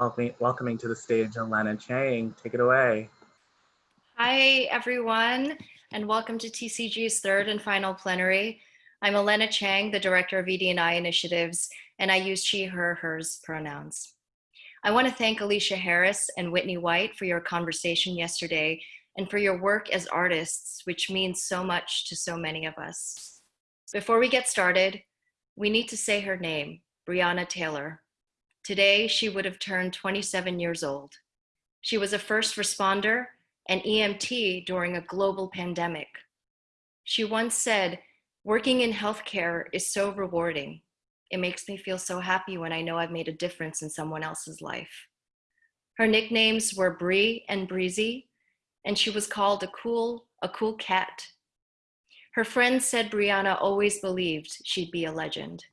welcoming, to the stage Elena Chang. Take it away. Hi, everyone, and welcome to TCG's third and final plenary. I'm Elena Chang, the Director of ED&I Initiatives, and I use she, her, hers pronouns. I want to thank Aleshea Harris and Whitney White for your conversation yesterday and for your work as artists, which means so much to so many of us. Before we get started, we need to say her name, Breonna Taylor. Today, she would have turned 27 years old. She was a first responder and EMT during a global pandemic. She once said, working in healthcare is so rewarding. It makes me feel so happy when I know I've made a difference in someone else's life. Her nicknames were Bree and Breezy, and she was called a cool, a cool cat. Her friends said Breonna always believed she'd be a legend.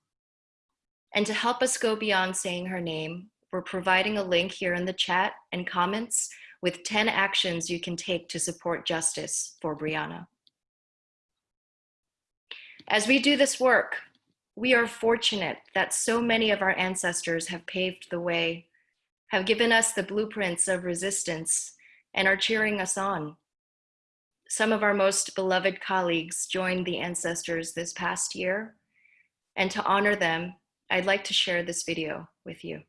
And to help us go beyond saying her name, we're providing a link here in the chat and comments with 10 actions you can take to support justice for Breonna. As we do this work, we are fortunate that so many of our ancestors have paved the way, have given us the blueprints of resistance, and are cheering us on. Some of our most beloved colleagues joined the ancestors this past year, and to honor them, I'd like to share this video with you.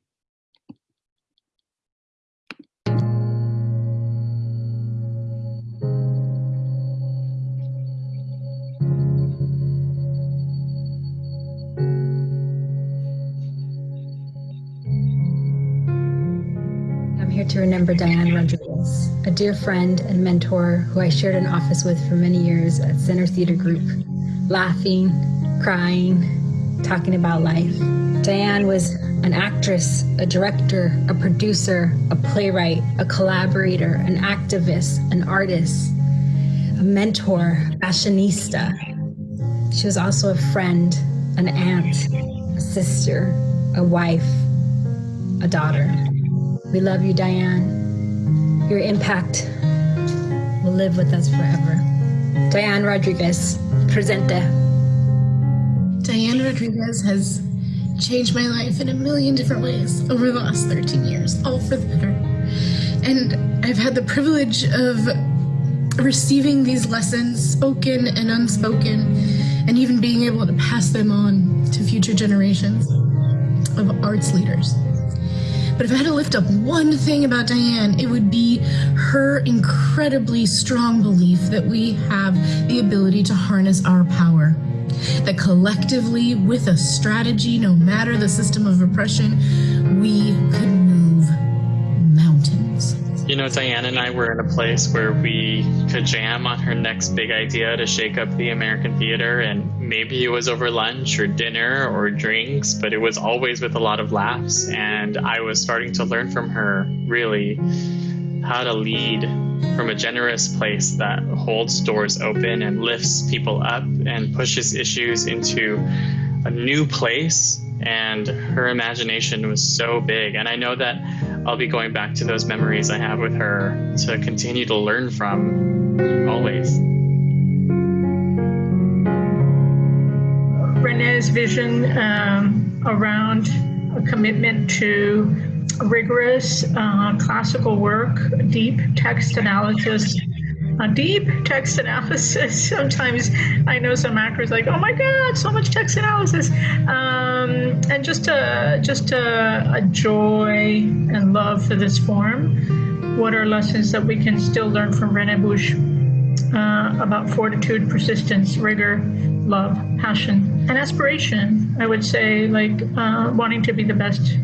I'm here to remember Diane Rodriguez, a dear friend and mentor who I shared an office with for many years at Center Theater Group, laughing, crying, talking about life. Diane was an actress, a director, a producer, a playwright, a collaborator, an activist, an artist, a mentor, fashionista. She was also a friend, an aunt, a sister, a wife, a daughter. We love you, Diane. Your impact will live with us forever. Diane Rodriguez, presente. Diane Rodriguez has changed my life in a million different ways over the last 13 years, all for the better. And I've had the privilege of receiving these lessons, spoken and unspoken, and even being able to pass them on to future generations of arts leaders. But if I had to lift up one thing about Diane, it would be her incredibly strong belief that we have the ability to harness our power. That collectively, with a strategy, no matter the system of oppression, we could move mountains. You know, Diane and I were in a place where we could jam on her next big idea to shake up the American theater. And maybe it was over lunch or dinner or drinks, but it was always with a lot of laughs. And I was starting to learn from her really how to lead from a generous place that holds doors open and lifts people up and pushes issues into a new place and her imagination was so big. And I know that I'll be going back to those memories I have with her to continue to learn from always. René's vision um, around a commitment to rigorous uh, classical work, deep text analysis, deep text analysis. Sometimes I know some actors like, oh my God, so much text analysis. Um, and just a, just a, a, joy and love for this form. What are lessons that we can still learn from René Buch uh, about fortitude, persistence, rigor, love, passion, and aspiration? I would say like uh, wanting to be the best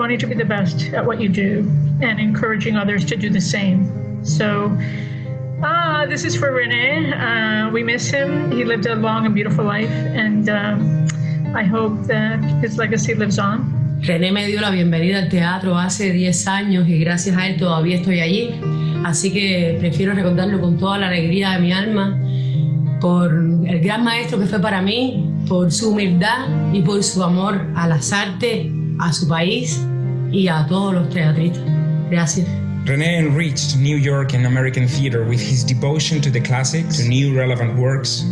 wanting to be the best at what you do and encouraging others to do the same. So Ah, this is for Rene. Uh, we miss him. He lived a long and beautiful life, and uh, I hope that his legacy lives on. René me dio la bienvenida al teatro hace 10 años y gracias a él todavía estoy allí. Así que prefiero recordarlo con toda la alegría de mi alma por el gran maestro que fue para mí, por su humildad y por su amor a las artes, a su país y a todos los teatristas. Gracias. René enriched New York and American theater with his devotion to the classics, to new relevant works,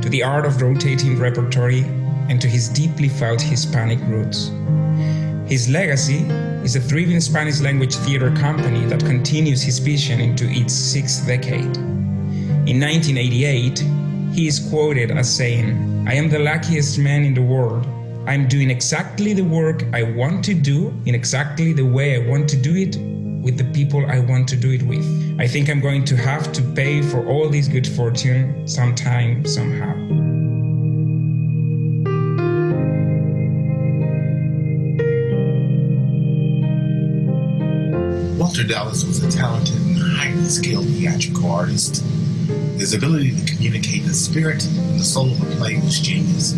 to the art of rotating repertory, and to his deeply felt Hispanic roots. His legacy is a thriving Spanish language theater company that continues his vision into its sixth decade. In 1988, he is quoted as saying, I am the luckiest man in the world. I'm doing exactly the work I want to do in exactly the way I want to do it with the people I want to do it with. I think I'm going to have to pay for all this good fortune sometime, somehow. Walter Dallas was a talented and highly skilled theatrical artist. His ability to communicate the spirit and the soul of a play was genius.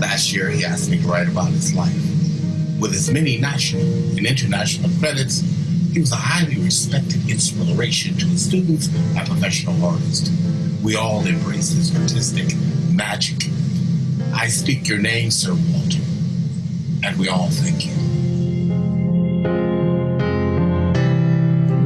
Last year, he asked me to write about his life. With his many national and international credits, he was a highly respected inspiration to his students and professional artists. We all embrace his artistic magic. I speak your name, Sir Walter, and we all thank you.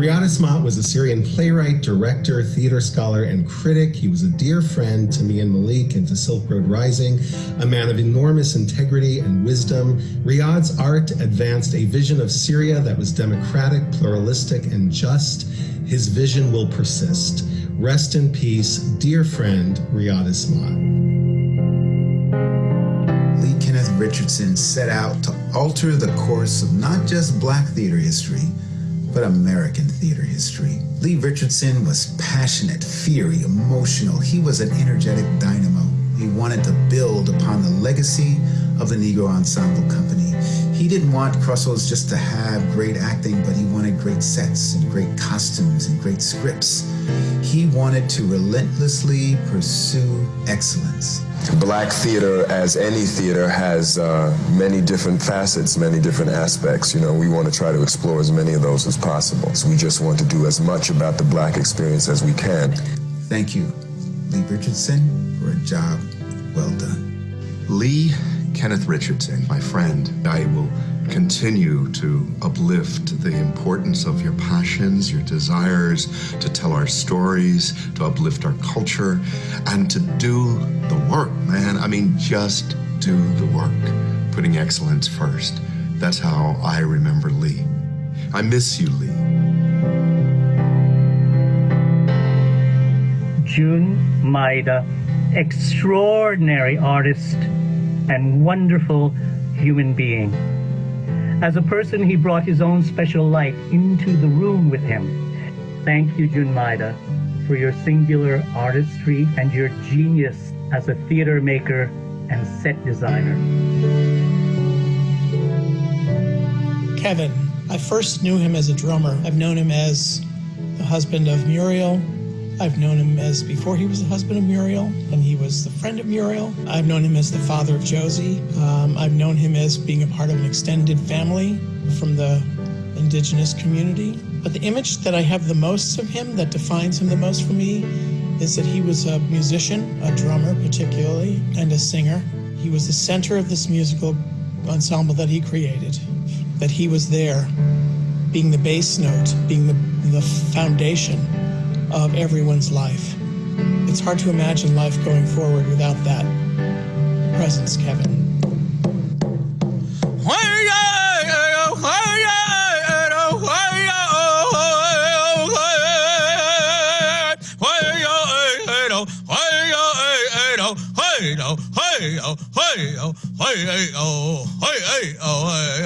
Riyad Ismat was a Syrian playwright, director, theater scholar, and critic. He was a dear friend to me and Malik and to Silk Road Rising, a man of enormous integrity and wisdom. Riyad's art advanced a vision of Syria that was democratic, pluralistic, and just. His vision will persist. Rest in peace, dear friend. Lee Kenneth Richardson set out to alter the course of not just black theater history, but American theater history. Lee Richardson was passionate, fiery, emotional. He was an energetic dynamo. He wanted to build upon the legacy of the Negro Ensemble Company. He didn't want Crossroads just to have great acting, but he wanted great sets and great costumes and great scripts. He wanted to relentlessly pursue excellence. Black theater, as any theater, has uh, many different facets, many different aspects. You know, we want to try to explore as many of those as possible. So we just want to do as much about the black experience as we can. Thank you, Lee Richardson, for a job well done. Lee Kenneth Richardson, my friend, I will continue to uplift the importance of your passions, your desires to tell our stories, to uplift our culture, and to do the work, man. I mean, just do the work, putting excellence first. That's how I remember Lee. I miss you, Lee. Jun Maeda, extraordinary artist and wonderful human being. As a person, he brought his own special light into the room with him. Thank you, Jun Maeda, for your singular artistry and your genius as a theater maker and set designer. Kevin, I first knew him as a drummer. I've known him as the husband of Muriel. I've known him as before he was the husband of Muriel, and he was the friend of Muriel. I've known him as the father of Josie. Um, I've known him as being a part of an extended family from the indigenous community. But the image that I have the most of him, that defines him the most for me, is that he was a musician, a drummer particularly, and a singer. He was the center of this musical ensemble that he created, that he was there, being the bass note, being the, the foundation of everyone's life. It's hard to imagine life going forward without that presence, Kevin. hey oh hey oh hey hey oh hey hey oh hey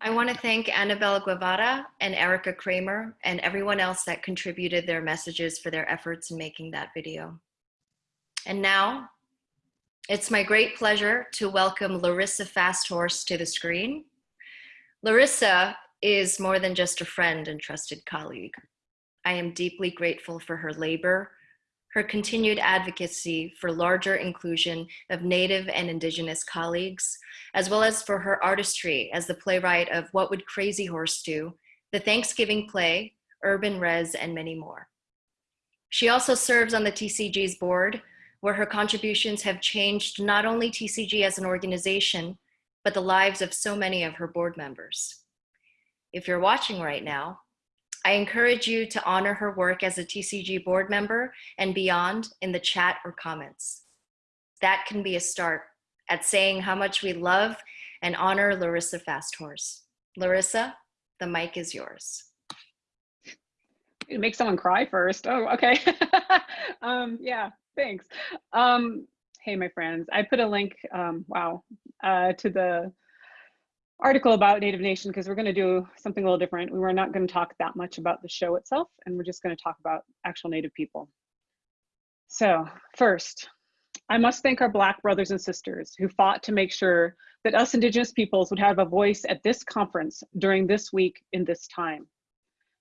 I want to thank Annabelle Guevara and Erica Kramer and everyone else that contributed their messages for their efforts in making that video. And now, it's my great pleasure to welcome Larissa Fasthorse to the screen. Larissa is more than just a friend and trusted colleague. I am deeply grateful for her labor, her continued advocacy for larger inclusion of Native and Indigenous colleagues, as well as for her artistry as the playwright of What Would Crazy Horse Do, the Thanksgiving play, Urban Res, and many more. She also serves on the TCG's board, where her contributions have changed not only TCG as an organization, but the lives of so many of her board members. If you're watching right now, I encourage you to honor her work as a TCG board member and beyond in the chat or comments. That can be a start at saying how much we love and honor Larissa Fasthorse. Larissa, the mic is yours. It makes someone cry first. Oh, okay. um, yeah, thanks. Um, hey, my friends, I put a link, um, wow, uh, to the article about Native Nation because we're going to do something a little different. We were not going to talk that much about the show itself, and we're just going to talk about actual Native people. So first, I must thank our Black brothers and sisters who fought to make sure that us Indigenous peoples would have a voice at this conference during this week in this time.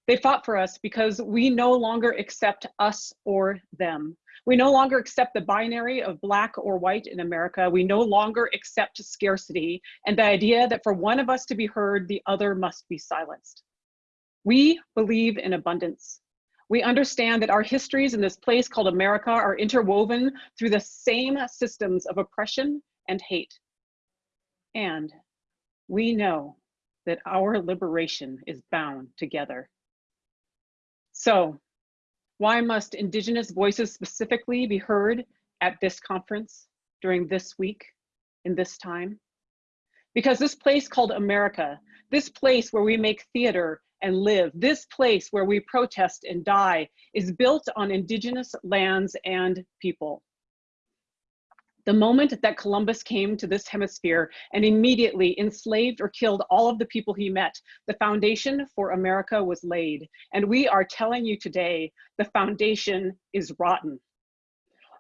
They fought for us because we no longer accept us or them. We no longer accept the binary of black or white in America. We no longer accept scarcity and the idea that for one of us to be heard, the other must be silenced. We believe in abundance. We understand that our histories in this place called America are interwoven through the same systems of oppression and hate. And we know that our liberation is bound together. So why must Indigenous voices specifically be heard at this conference during this week in this time? Because this place called America, this place where we make theater and live, this place where we protest and die is built on Indigenous lands and people. The moment that Columbus came to this hemisphere and immediately enslaved or killed all of the people he met, the foundation for America was laid. And we are telling you today, the foundation is rotten.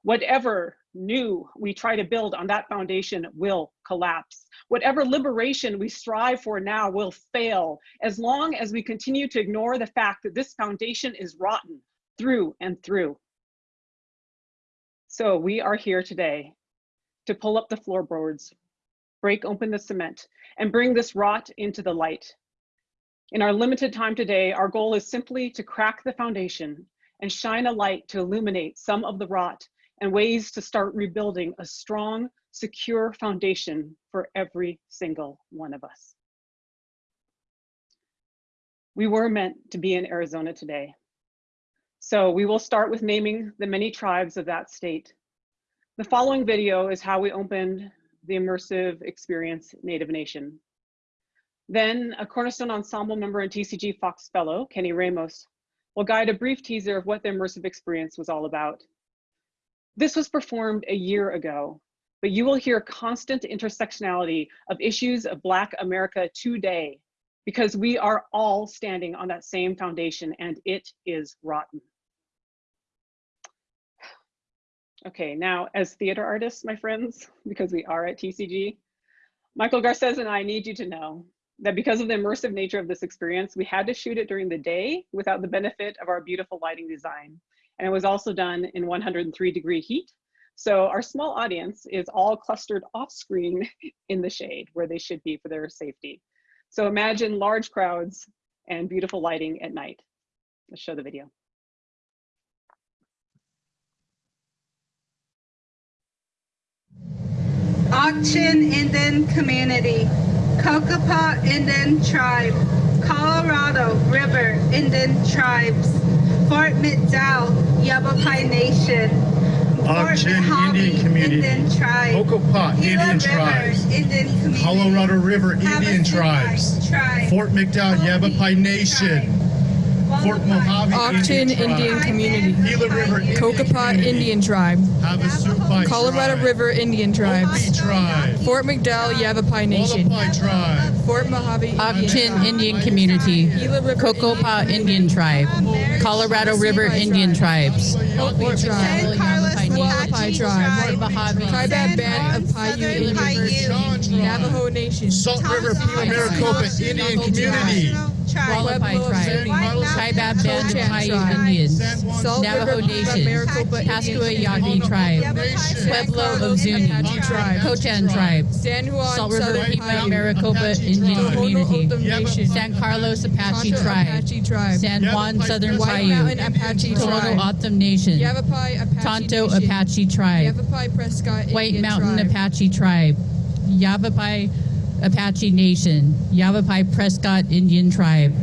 Whatever new we try to build on that foundation will collapse. Whatever liberation we strive for now will fail as long as we continue to ignore the fact that this foundation is rotten through and through. So we are here today to pull up the floorboards, break open the cement, and bring this rot into the light. In our limited time today, our goal is simply to crack the foundation and shine a light to illuminate some of the rot and ways to start rebuilding a strong, secure foundation for every single one of us. We were meant to be in Arizona today. So we will start with naming the many tribes of that state the following video is how we opened the immersive experience Native Nation. Then a Cornerstone Ensemble member and TCG Fox Fellow, Kenny Ramos, will guide a brief teaser of what the immersive experience was all about. This was performed a year ago, but you will hear constant intersectionality of issues of Black America today because we are all standing on that same foundation and it is rotten. Okay, now as theater artists, my friends, because we are at TCG, Michael Garces and I need you to know that because of the immersive nature of this experience, we had to shoot it during the day without the benefit of our beautiful lighting design. And it was also done in 103 degree heat. So our small audience is all clustered off screen in the shade where they should be for their safety. So imagine large crowds and beautiful lighting at night. Let's show the video. Ak-Chin Indian Community, Cocopah Indian Tribe, Colorado River Indian Tribes, Fort McDowell Yavapai Nation, Ak-Chin Indian Community, Indian Tribe, Indian Tribes, Indian Colorado River Indian Tribes, Fort McDowell Yavapai Nation, Fort Mojave Ak-Chin Indian Community, Gila River Indian Cocopah Community, Indian Tribe, Havasupai Colorado Tribe, River Indian Tribes, Tribe, Fort McDowell Yavapai Nation, Hualapai Tribe, Fort Mojave Ak-Chin Indian Community, Gila River Cocopah Indian Tribe, Colorado River Indian Tribes, Hopi Tribe, Hualapai Tribe, Mojave, Kaibab Band of Paiute Indian Navajo Nation, Salt River Pima Maricopa Indian Community, Hualapai Tribe, Kaibab Band of Paiute Indians, Navajo Nation, Pascua Yaqui Tribe, Pueblo of Zuni, Tribe, Quechan Tribe, San Juan Salt River Pima-Maricopa Indian Community, San Carlos Apache Tribe, San Juan Southern Paiute, Apache Tohono Tribe, Nation, Tonto Apache Tribe, Yavapai Prescott White Mountain Apache Tribe, Yavapai Apache Nation, Yavapai Prescott Indian Tribe.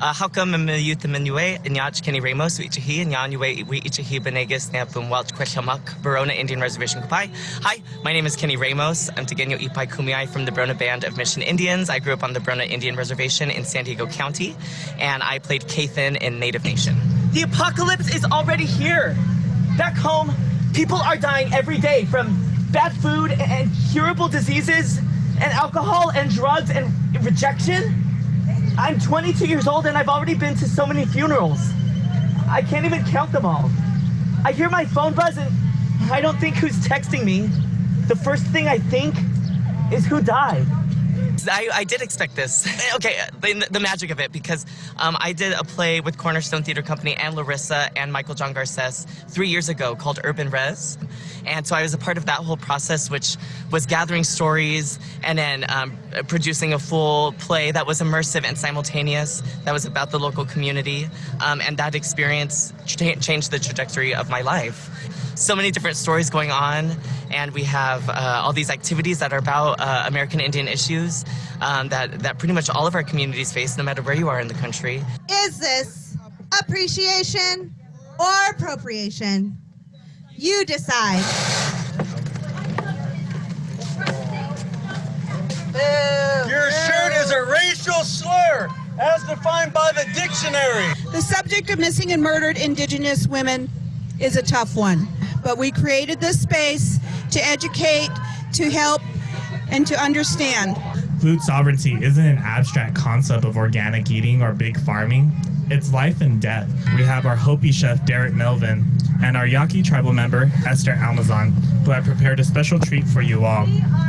Uh, Halka Mamayuth Minue, Inyach Kenny Ramos, Wichihi, Nyanyue, Wichihi, Benegas, Nampum, Welch, Queshamak, Barona Indian Reservation Kupai. Hi, my name is Kenny Ramos. I'm Tegenyo Ipai Kumiai from the Barona Band of Mission Indians. I grew up on the Barona Indian Reservation in San Diego County, and I played Kathan in Native Nation. The apocalypse is already here. Back home, people are dying every day from bad food and curable diseases and alcohol and drugs and rejection. I'm 22 years old and I've already been to so many funerals. I can't even count them all. I hear my phone buzz and I don't think who's texting me. The first thing I think is who died. I, I did expect this. okay, the, the magic of it, because um, I did a play with Cornerstone Theater Company and Larissa and Michael John Garces three years ago called Urban Res. And so I was a part of that whole process, which was gathering stories and then um, producing a full play that was immersive and simultaneous, that was about the local community. Um, and that experience cha- changed the trajectory of my life so many different stories going on, and we have uh, all these activities that are about uh, American Indian issues um, that, that pretty much all of our communities face, no matter where you are in the country. Is this appreciation or appropriation? You decide. Your shirt is a racial slur, as defined by the dictionary. The subject of missing and murdered Indigenous women is a tough one, but we created this space to educate, to help, and to understand. Food sovereignty isn't an abstract concept of organic eating or big farming. It's life and death. We have our Hopi chef Derek Melvin and our Yaqui tribal member Esther Almazan, who have prepared a special treat for you all.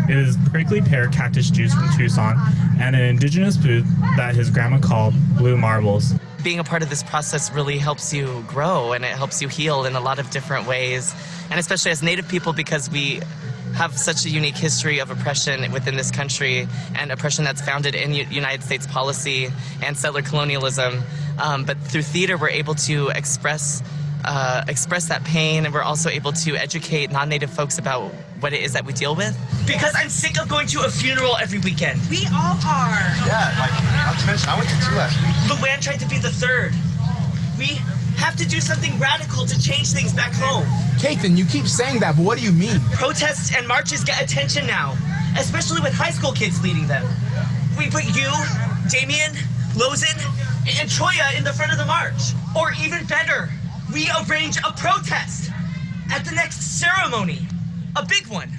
It is prickly pear cactus juice from Tucson and an indigenous food that his grandma called blue marbles. Being a part of this process really helps you grow and it helps you heal in a lot of different ways, and especially as Native people because we have such a unique history of oppression within this country and oppression that's founded in U- United States policy and settler colonialism. Um, but through theater, we're able to express uh, express that pain, and we're also able to educate non-native folks about what it is that we deal with. Because I'm sick of going to a funeral every weekend. We all are. Yeah, like, not to mention, I went to two last week. Luann tried to be the third. We have to do something radical to change things back home. Kathan, you keep saying that, but what do you mean? Protests and marches get attention now, especially with high school kids leading them. We put you, Damien, Lozen, and Troya in the front of the march. Or even better, we arrange a protest at the next ceremony. A big one.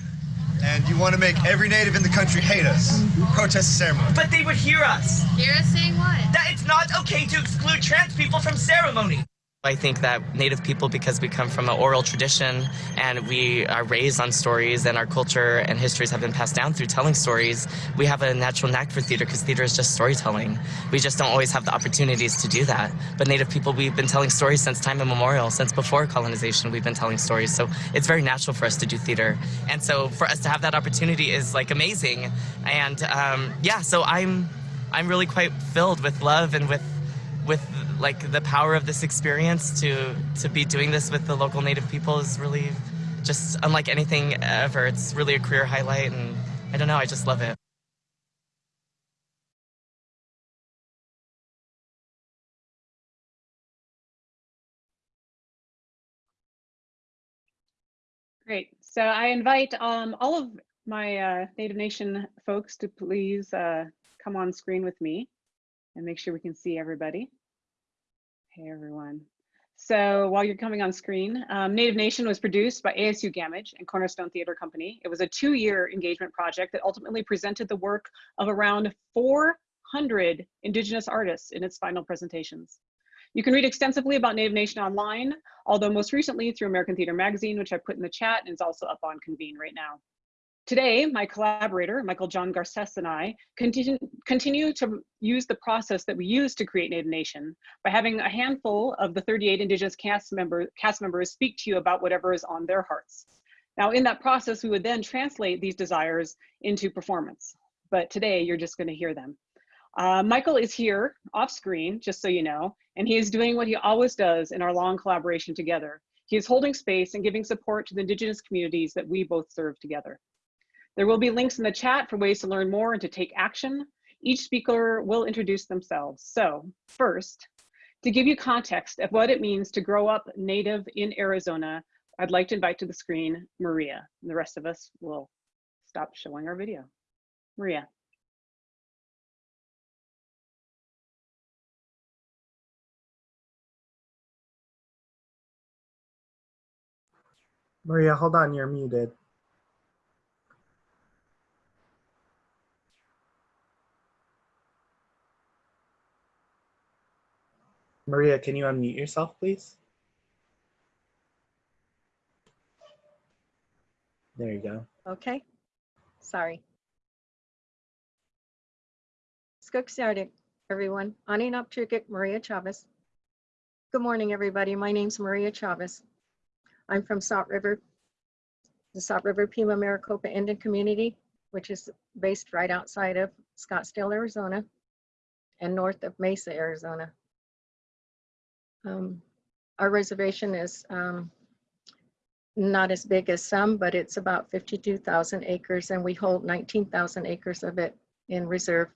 And you want to make every native in the country hate us. Protest the ceremony. But they would hear us. Hear us saying what? That it's not okay to exclude trans people from ceremony. I think that Native people, because we come from an oral tradition and we are raised on stories and our culture and histories have been passed down through telling stories, we have a natural knack for theater because theater is just storytelling. We just don't always have the opportunities to do that. But Native people, we've been telling stories since time immemorial, since before colonization, we've been telling stories. So it's very natural for us to do theater. And so for us to have that opportunity is like amazing. And um, yeah, so I'm, I'm really quite filled with love and with with like the power of this experience to to be doing this with the local native people is really just unlike anything ever it's really a career highlight and i don't know i just love it Great. So I invite um, all of my uh, Native Nation folks to please uh, come on screen with me. and make sure we can see everybody. Hey, everyone. So while you're coming on screen, um, Native Nation was produced by ASU Gammage and Cornerstone Theater Company. It was a two-year engagement project that ultimately presented the work of around 400 Indigenous artists in its final presentations. You can read extensively about Native Nation online, although most recently through American Theater Magazine, which I put in the chat and is also up on Convene right now. Today, my collaborator, Michael John Garces and I, continue, continue to use the process that we use to create Native Nation by having a handful of the 38 Indigenous cast, member, cast members speak to you about whatever is on their hearts. Now, in that process, we would then translate these desires into performance. But today, you're just going to hear them. Uh, Michael is here off screen, just so you know, and he is doing what he always does in our long collaboration together. He is holding space and giving support to the Indigenous communities that we both serve together. There will be links in the chat for ways to learn more and to take action. Each speaker will introduce themselves. So first, to give you context of what it means to grow up native in Arizona, I'd like to invite to the screen Maria. And the rest of us will stop showing our video. Maria. Maria, hold on, you're muted. Maria, can you unmute yourself, please? There you go. Okay, sorry. Skook Sardik, everyone. Aninap Chukik, Maria Chavez. Good morning, everybody. My name's Maria Chavez. I'm from Salt River, the Salt River Pima Maricopa Indian Community, which is based right outside of Scottsdale, Arizona, and north of Mesa, Arizona. Um, our reservation is um, not as big as some, but it's about 52,000 acres and we hold 19,000 acres of it in reserve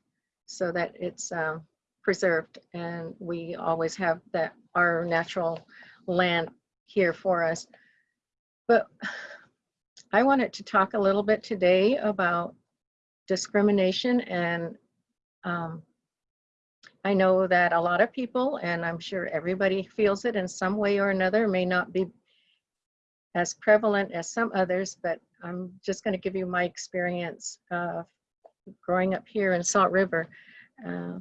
so that it's uh, preserved and we always have that our natural land here for us. But I wanted to talk a little bit today about discrimination and um, I know that a lot of people, and I'm sure everybody feels it in some way or another, may not be as prevalent as some others, but I'm just going to give you my experience uh, growing up here in Salt River. Uh,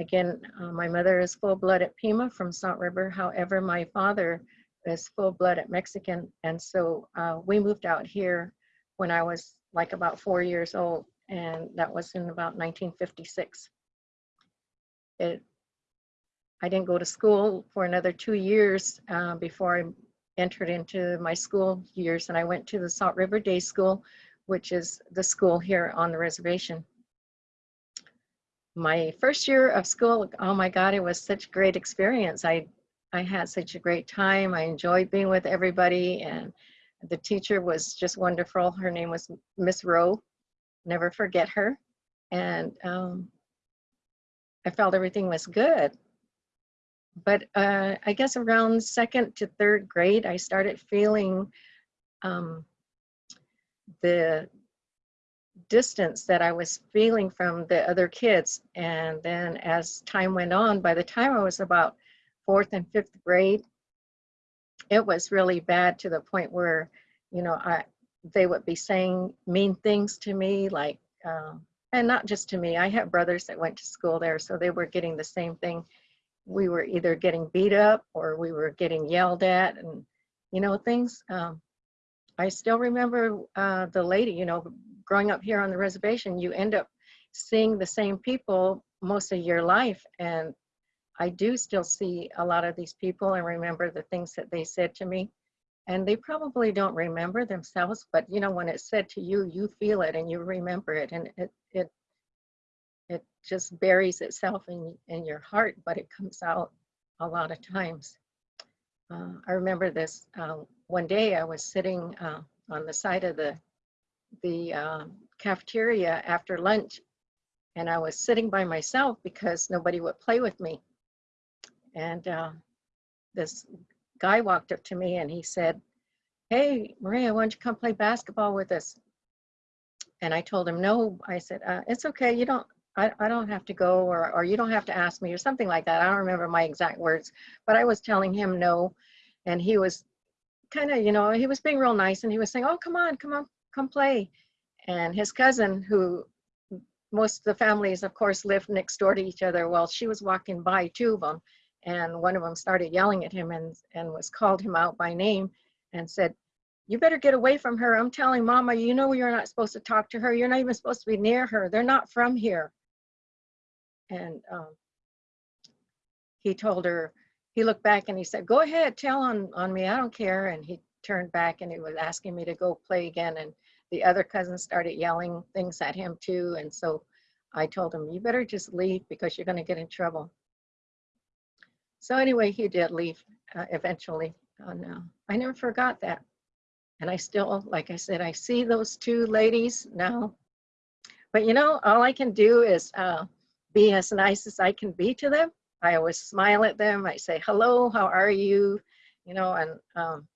again, uh, my mother is full-blooded Pima from Salt River. However, my father is full-blooded Mexican, and so uh, we moved out here when I was like about four years old, and that was in about 1956 it, I didn't go to school for another two years uh, before I entered into my school years and I went to the Salt River Day School, which is the school here on the reservation. My first year of school, oh my God, it was such a great experience. I, I had such a great time. I enjoyed being with everybody and the teacher was just wonderful. Her name was Miss Rowe. Never forget her. And um, I felt everything was good. But uh, I guess around second to third grade, I started feeling um, the distance that I was feeling from the other kids. And then as time went on, by the time I was about fourth and fifth grade, it was really bad to the point where, you know, I they would be saying mean things to me like, um, and not just to me. I have brothers that went to school there, so they were getting the same thing. We were either getting beat up or we were getting yelled at, and you know things. Um, I still remember uh, the lady. You know, growing up here on the reservation, you end up seeing the same people most of your life, and I do still see a lot of these people and remember the things that they said to me and they probably don't remember themselves but you know when it's said to you you feel it and you remember it and it it it just buries itself in in your heart but it comes out a lot of times. Uh, i remember this uh, one day i was sitting uh, on the side of the the uh, cafeteria after lunch and i was sitting by myself because nobody would play with me. And uh, this guy walked up to me and he said, hey, Maria, why don't you come play basketball with us? And I told him, no, I said, uh, it's okay. You don't, I, I don't have to go or, or you don't have to ask me or something like that. I don't remember my exact words, but I was telling him no. And he was kind of, you know, he was being real nice and he was saying, oh, come on, come on, come play. And his cousin, who most of the families, of course, lived next door to each other. Well, she was walking by two of them and one of them started yelling at him and, and was called him out by name and said, you better get away from her. I'm telling mama, you know you're not supposed to talk to her. You're not even supposed to be near her. They're not from here. And um, he told her, he looked back and he said, go ahead, tell on, on me. I don't care. And he turned back and he was asking me to go play again. And the other cousin started yelling things at him too. And so I told him, you better just leave because you're going to get in trouble. So anyway, he did leave uh, eventually. And uh, I never forgot that. And I still, like I said, I see those two ladies now. But you know, all I can do is uh, be as nice as I can be to them. I always smile at them. I say, hello, how are you? You know, and um,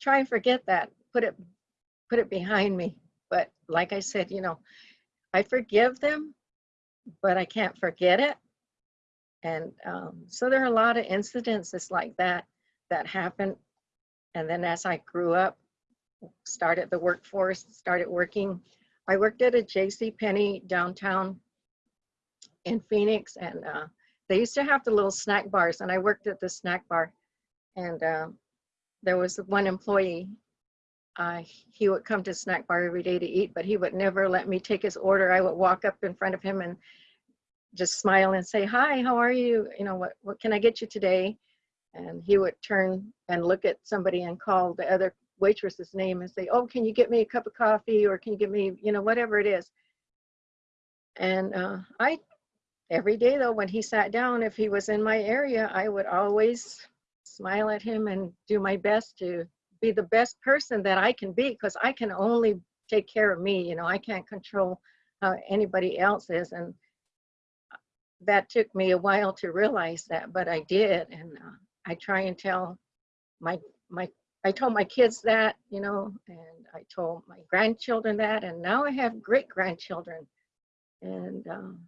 try and forget that, put it, put it behind me. But like I said, you know, I forgive them, but I can't forget it. And um, so there are a lot of incidences like that that happened. And then as I grew up, started the workforce, started working. I worked at a J.C. Penney downtown in Phoenix, and uh, they used to have the little snack bars, and I worked at the snack bar. And uh, there was one employee, uh, he would come to snack bar every day to eat, but he would never let me take his order. I would walk up in front of him and just smile and say, hi, how are you? You know, what, what can I get you today? And he would turn and look at somebody and call the other waitress's name and say, oh, can you get me a cup of coffee or can you get me, you know, whatever it is. And uh, I, every day though, when he sat down, if he was in my area, I would always smile at him and do my best to be the best person that I can be because I can only take care of me, you know, I can't control how anybody else is. And that took me a while to realize that, but I did. And uh, I try and tell my, my, I told my kids that, you know, and I told my grandchildren that, and now I have great grandchildren. And, um,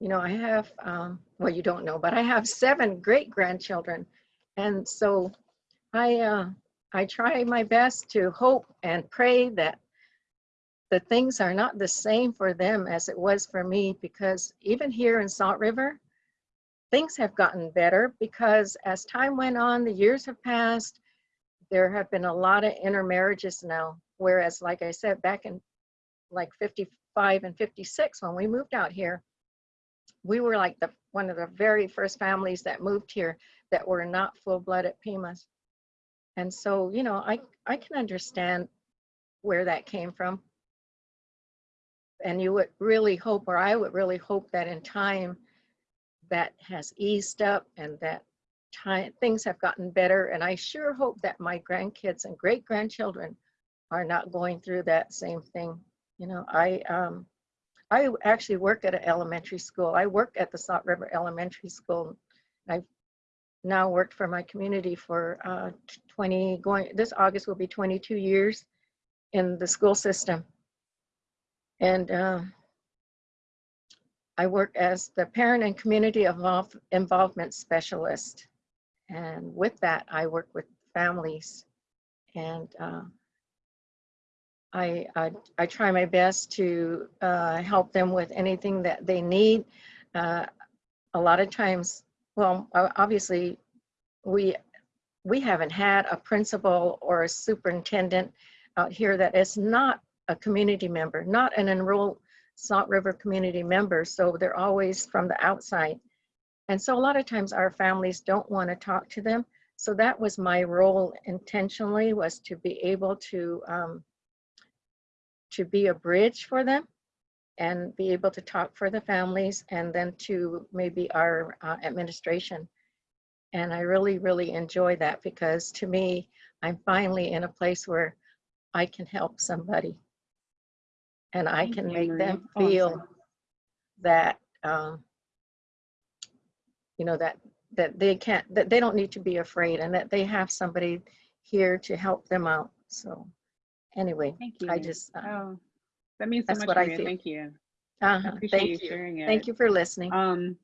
you know, I have, um, well, you don't know, but I have seven great grandchildren. And so I, uh, I try my best to hope and pray that the things are not the same for them as it was for me because even here in Salt River, things have gotten better because as time went on, the years have passed, there have been a lot of intermarriages now. Whereas, like I said, back in like 55 and 56, when we moved out here, we were like the one of the very first families that moved here that were not full-blooded Pimas. And so, you know, I, I can understand where that came from. And you would really hope, or I would really hope that in time that has eased up and that time things have gotten better. And I sure hope that my grandkids and great grandchildren are not going through that same thing. You know, I um, I actually work at an elementary school. I work at the Salt River Elementary School. I've now worked for my community for uh, 20, going, this August will be 22 years in the school system. And uh, I work as the parent and community involve, involvement specialist. And with that, I work with families and uh, I, I, I, try my best to uh, help them with anything that they need. Uh, a lot of times, well, obviously, we we haven't had a principal or a superintendent out here that is not a community member, not an enrolled Salt River community member. So they're always from the outside. And so a lot of times our families don't want to talk to them. So that was my role intentionally was to be able to um, to be a bridge for them and be able to talk for the families and then to maybe our uh, administration. And I really, really enjoy that because to me, I'm finally in a place where I can help somebody and I Thank can you, make Maria. them Oh, feel sorry. that, um, you know, that, that they can't, that they don't need to be afraid and that they have somebody here to help them out. So anyway, Thank you. I just, uh, Oh, that means so that's much, what I feel. Thank you. I appreciate Thank you you. sharing it. Thank you for listening. Um,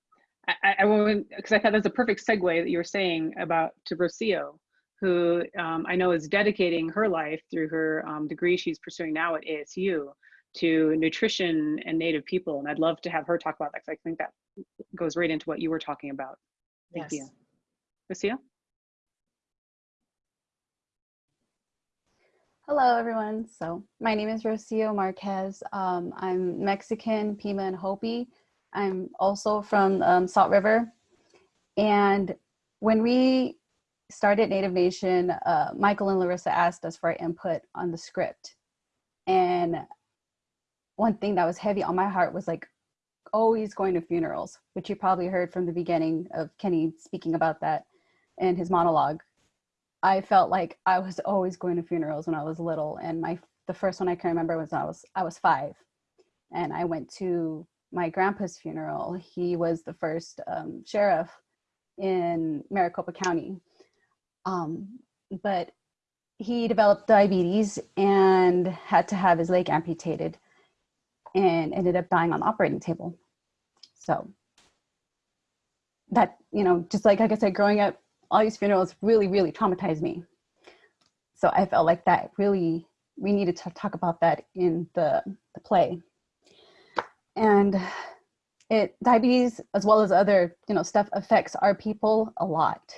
I, I- I won't because I thought that was a perfect segue that you were saying about to Rocio, who um, I know is dedicating her life through her um, degree she's pursuing now at ASU to nutrition and Native people, and I'd love to have her talk about that because I think that goes right into what you were talking about. Thank Yes. you, Rocio. Hello, everyone. So my name is Rocio Marquez. Um, I'm Mexican, Pima, and Hopi. I'm also from um, Salt River. And when we started Native Nation, uh, Michael and Larissa asked us for our input on the script. And one thing that was heavy on my heart was like always going to funerals, which you probably heard from the beginning of Kenny speaking about that in his monologue. I felt like I was always going to funerals when I was little, and my the first one I can remember was I was I was five, and I went to my grandpa's funeral. He was the first um, sheriff in Maricopa County, um, but he developed diabetes and had to have his leg amputated, and ended up dying on the operating table. So that you know, just like like I said, growing up all these funerals really, really traumatized me. So I felt like that really, we needed to talk about that in the, the play. And it, diabetes, as well as other, you know, stuff affects our people a lot.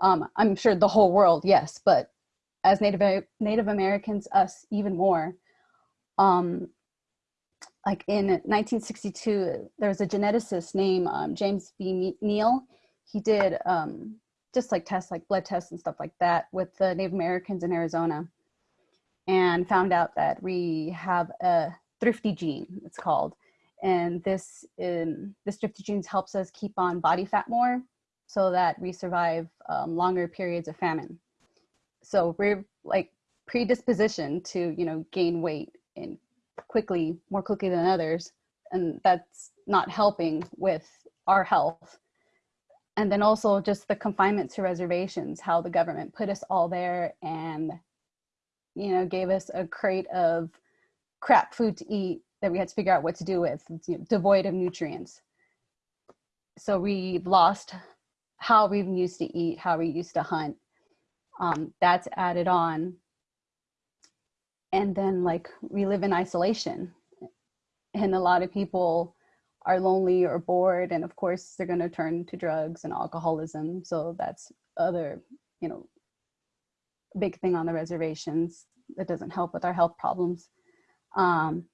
Um, I'm sure the whole world, yes, but as Native, Native Americans, us even more. Um, like in 1962, there was a geneticist named um, James V. Neel. He did um, just like tests like blood tests and stuff like that with the Native Americans in Arizona and found out that we have a thrifty gene, it's called. And this in this thrifty gene helps us keep on body fat more so that we survive um, longer periods of famine. So we're like predispositioned to, you know, gain weight and quickly, more quickly than others. And that's not helping with our health. And then also just the confinement to reservations how the government put us all there and you know gave us a crate of crap food to eat that we had to figure out what to do with devoid of nutrients. So we've lost how we used to eat how we used to hunt. Um, that's added on and then like we live in isolation. And a lot of people are lonely or bored and of course they're going to turn to drugs and alcoholism. So that's other you know big thing on the reservations that doesn't help with our health problems. Um,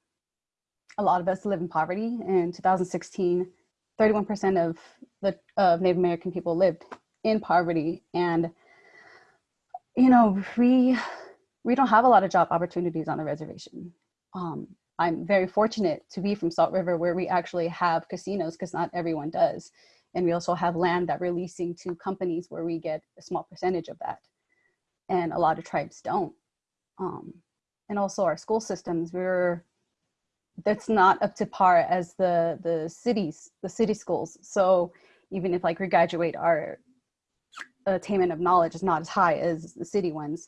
a lot of us live in poverty. In 2016 31% of the of native american people lived in poverty. And you know we we don't have a lot of job opportunities on the reservation um, I'm very fortunate to be from Salt River where we actually have casinos because not everyone does. And we also have land that we're leasing to companies where we get a small percentage of that. And a lot of tribes don't. Um, and also our school systems, we're, that's not up to par as the, the cities, the city schools. So even if like we graduate, our attainment of knowledge is not as high as the city ones.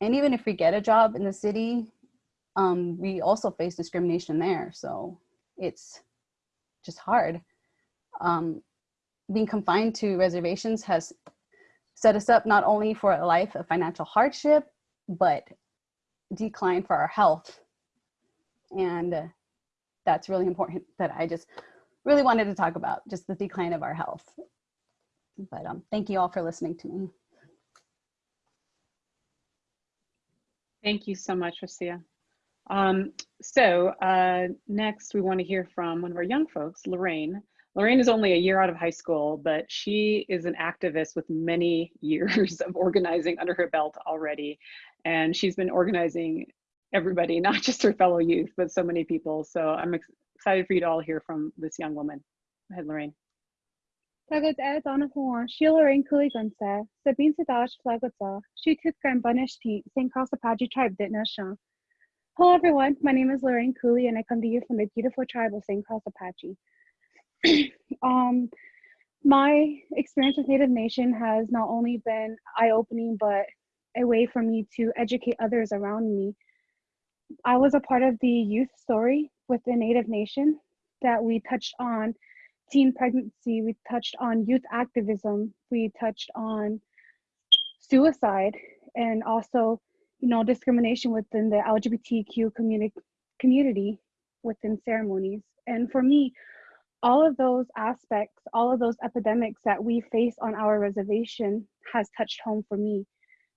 And even if we get a job in the city, um, we also face discrimination there. So it's just hard. Um, being confined to reservations has set us up not only for a life of financial hardship, but decline for our health. And that's really important that I just really wanted to talk about, just the decline of our health. But um, thank you all for listening to me. Thank you so much, Rocio. Um, so uh, next we want to hear from one of our young folks, Lorraine. Lorraine is only a year out of high school, but she is an activist with many years of organizing under her belt already. And she's been organizing everybody, not just her fellow youth, but so many people. So I'm ex excited for you to all hear from this young woman. Go ahead, Lorraine. Tagad ed anna huan, Lorraine Kuligunsa, Sabine Sadash Flagotsa, she took Grand Bunishti, San Carlos Apache tribe Ditnasha. Hello everyone, my name is Lorraine Cooley and I come to you from the beautiful tribe of San Carlos Apache. um, my experience with Native Nation has not only been eye-opening, but a way for me to educate others around me I was a part of the youth story with the Native Nation that we touched on teen pregnancy, we touched on youth activism, we touched on suicide, and also, you know, discrimination within the LGBTQ community community within ceremonies. And for me, all of those aspects, all of those epidemics that we face on our reservation has touched home for me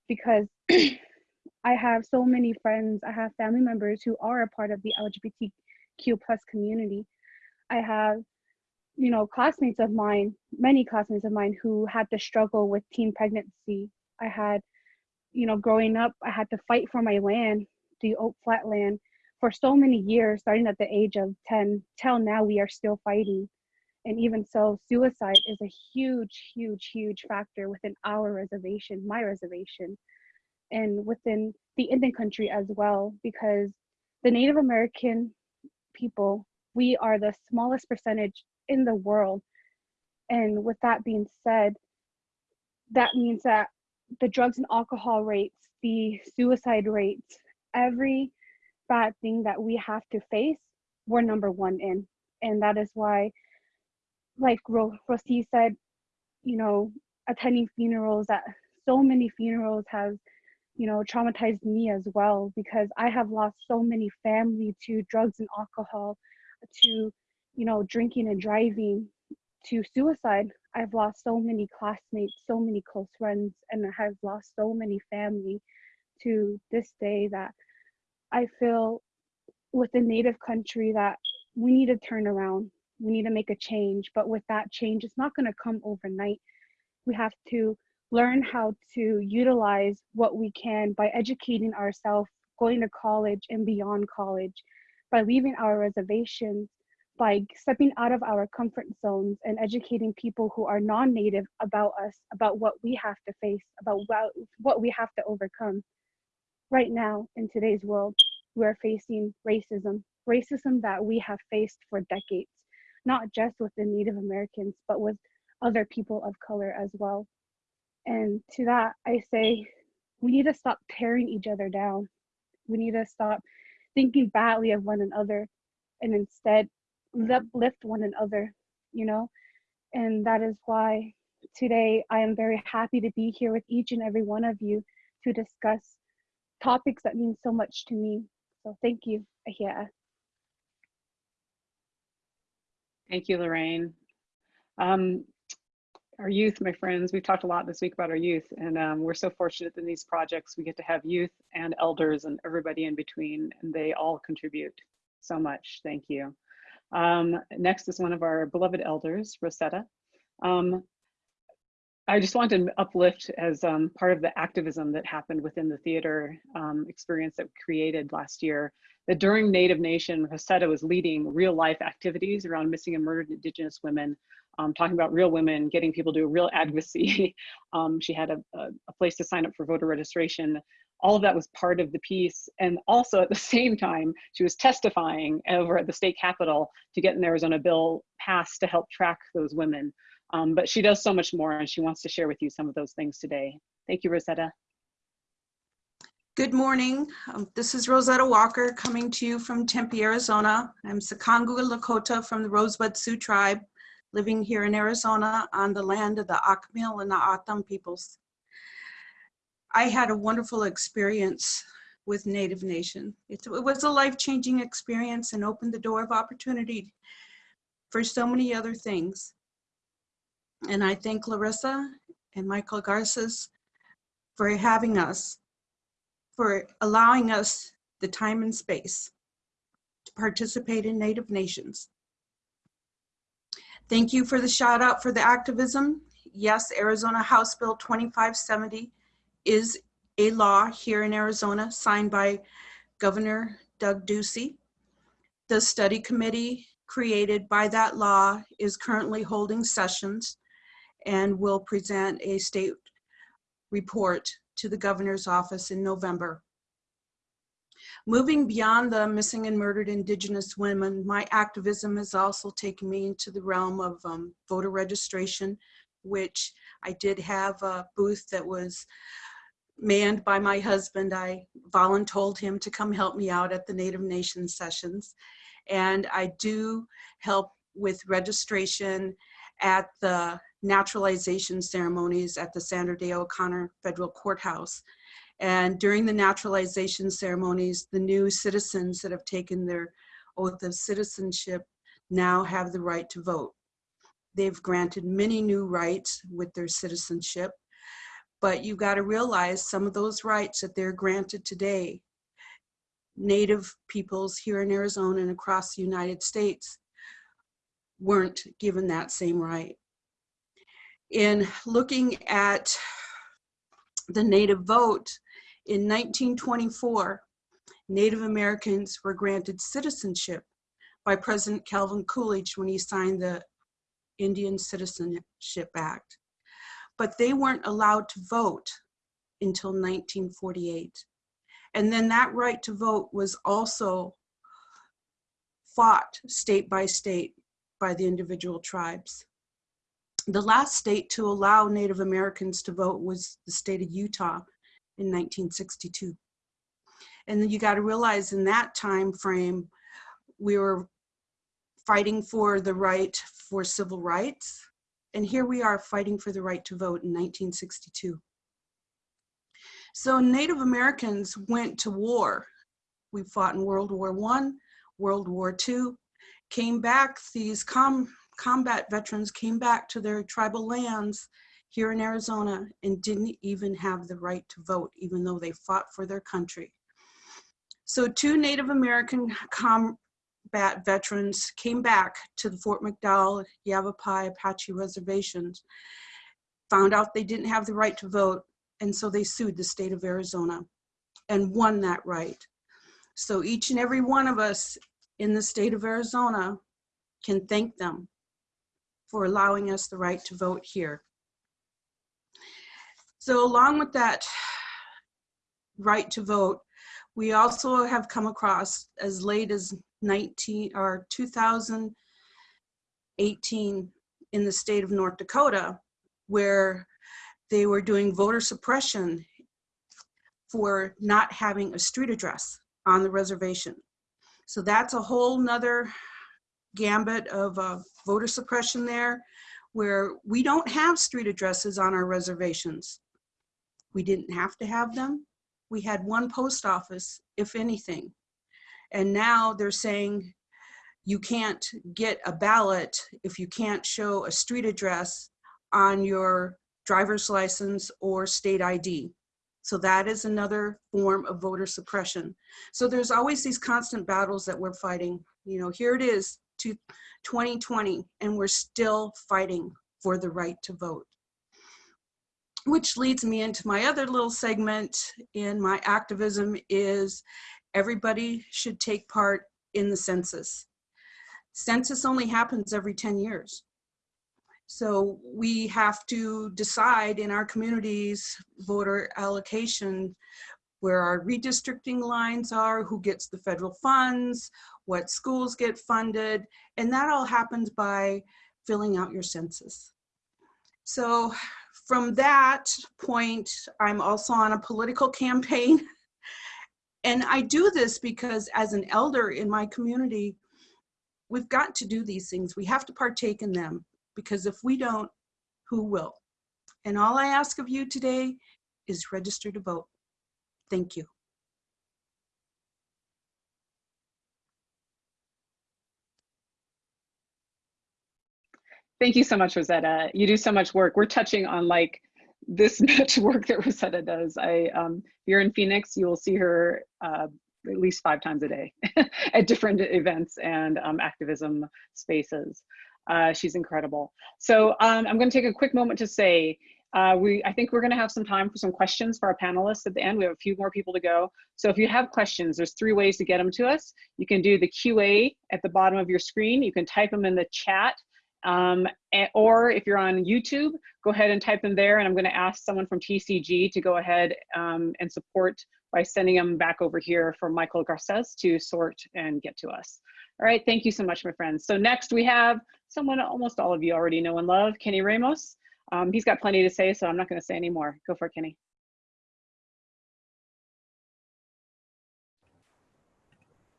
because I have so many friends, I have family members who are a part of the LGBTQ plus community. I have, you know, classmates of mine, many classmates of mine who had to struggle with teen pregnancy. I had, you know, growing up, I had to fight for my land, the Oak Flat land, for so many years, starting at the age of 10 till now, we are still fighting. And even so, suicide is a huge, huge, huge factor within our reservation, my reservation, and within the Indian country as well, because the Native American people, we are the smallest percentage in the world. And with that being said, that means that the drugs and alcohol rates, the suicide rates, every bad thing that we have to face, we're number one in. And that is why, like Ro- Rosie said, you know, attending funerals, that so many funerals has, you know, traumatized me as well because I have lost so many family to drugs and alcohol, to, you know, drinking and driving, to suicide. I've lost so many classmates, so many close friends, and I have lost so many family to this day that I feel with the native country that we need to turn around. We need to make a change. But with that change, it's not going to come overnight. We have to learn how to utilize what we can by educating ourselves, going to college and beyond college, by leaving our reservations, by stepping out of our comfort zones and educating people who are non native about us, about what we have to face, about what, what we have to overcome right now in today's world, we're facing racism, racism that we have faced for decades, not just with the Native Americans, but with other people of color as well. And to that, I say we need to stop tearing each other down. We need to stop thinking badly of one another and instead uplift one another, you know? And that is why today I am very happy to be here with each and every one of you to discuss topics that mean so much to me. So thank you, Ahia. Thank you, Lorraine. Um, our youth, my friends, we've talked a lot this week about our youth, and um, we're so fortunate in these projects we get to have youth and elders and everybody in between, and they all contribute so much. Thank you. Um, next is one of our beloved elders, Rosetta. Um, I just want to uplift as um, part of the activism that happened within the theater um, experience that we created last year, that during Native Nation, Rosetta was leading real life activities around missing and murdered Indigenous women, um, talking about real women, getting people to real advocacy. Um, she had a, a, a place to sign up for voter registration. All of that was part of the piece. And also at the same time, she was testifying over at the state capitol to get an Arizona bill passed to help track those women. Um, but she does so much more and she wants to share with you some of those things today. Thank you, Rosetta. Good morning. Um, this is Rosetta Walker coming to you from Tempe, Arizona. I'm Sicangu Lakota from the Rosebud Sioux tribe, living here in Arizona on the land of the Akimel and the O'odham peoples. I had a wonderful experience with Native Nation. It, it was a life-changing experience and opened the door of opportunity for so many other things. And I thank Larissa and Michael Garces for having us, for allowing us the time and space to participate in Native Nations. Thank you for the shout out for the activism. Yes, Arizona House Bill 2570 is a law here in Arizona signed by Governor Doug Ducey. The study committee created by that law is currently holding sessions and will present a state report to the governor's office in November. Moving beyond the missing and murdered indigenous women, my activism has also taken me into the realm of um, voter registration, which I did have a booth that was manned by my husband. I volunteered him to come help me out at the Native Nations sessions. And I do help with registration at the naturalization ceremonies at the Sandra Day O'Connor Federal Courthouse. And during the naturalization ceremonies, the new citizens that have taken their oath of citizenship now have the right to vote. They've granted many new rights with their citizenship, but you've got to realize some of those rights that they're granted today, Native peoples here in Arizona and across the United States weren't given that same right. In looking at the Native vote, in 1924, Native Americans were granted citizenship by President Calvin Coolidge when he signed the Indian Citizenship Act. But they weren't allowed to vote until 1948. And then that right to vote was also fought state by state by the individual tribes. The last state to allow Native Americans to vote was the state of Utah in 1962. And then you got to realize in that time frame, we were fighting for the right for civil rights. And here we are fighting for the right to vote in 1962. So Native Americans went to war. We fought in World War One, World War Two, came back, these com combat veterans came back to their tribal lands here in Arizona and didn't even have the right to vote, even though they fought for their country. So two Native American combat veterans came back to the Fort McDowell, Yavapai, Apache reservations, found out they didn't have the right to vote, and so they sued the state of Arizona and won that right. So each and every one of us in the state of Arizona can thank them for allowing us the right to vote here. So along with that right to vote, we also have come across as late as 19 or 2018 in the state of North Dakota, where they were doing voter suppression for not having a street address on the reservation. So that's a whole nother gambit of uh, voter suppression there, where we don't have street addresses on our reservations. We didn't have to have them. We had one post office, if anything. And now they're saying you can't get a ballot if you can't show a street address on your driver's license or state ID. So that is another form of voter suppression. So there's always these constant battles that we're fighting. You know, here it is to 2020 and we're still fighting for the right to vote. Which leads me into my other little segment in my activism is everybody should take part in the census. Census only happens every 10 years. So we have to decide in our communities voter allocation where our redistricting lines are, who gets the federal funds, what schools get funded, and that all happens by filling out your census. So from that point, I'm also on a political campaign. And I do this because as an elder in my community, we've got to do these things. We have to partake in them because if we don't, who will? And all I ask of you today is register to vote. Thank you. Thank you so much, Rosetta. You do so much work. We're touching on like this much work that Rosetta does. I, um, if you're in Phoenix, you will see her uh, at least five times a day at different events and um, activism spaces. Uh, she's incredible. So um, I'm going to take a quick moment to say, uh, we, I think we're going to have some time for some questions for our panelists at the end. We have a few more people to go. So if you have questions, there's three ways to get them to us. You can do the QA at the bottom of your screen. You can type them in the chat. Um, or if you're on YouTube, go ahead and type them there. And I'm going to ask someone from TCG to go ahead um, and support by sending them back over here for Michael Garces to sort and get to us. All right, thank you so much, my friends. So next we have someone almost all of you already know and love, Kenny Ramos. Um, he's got plenty to say, so I'm not going to say any more. Go for it, Kenny.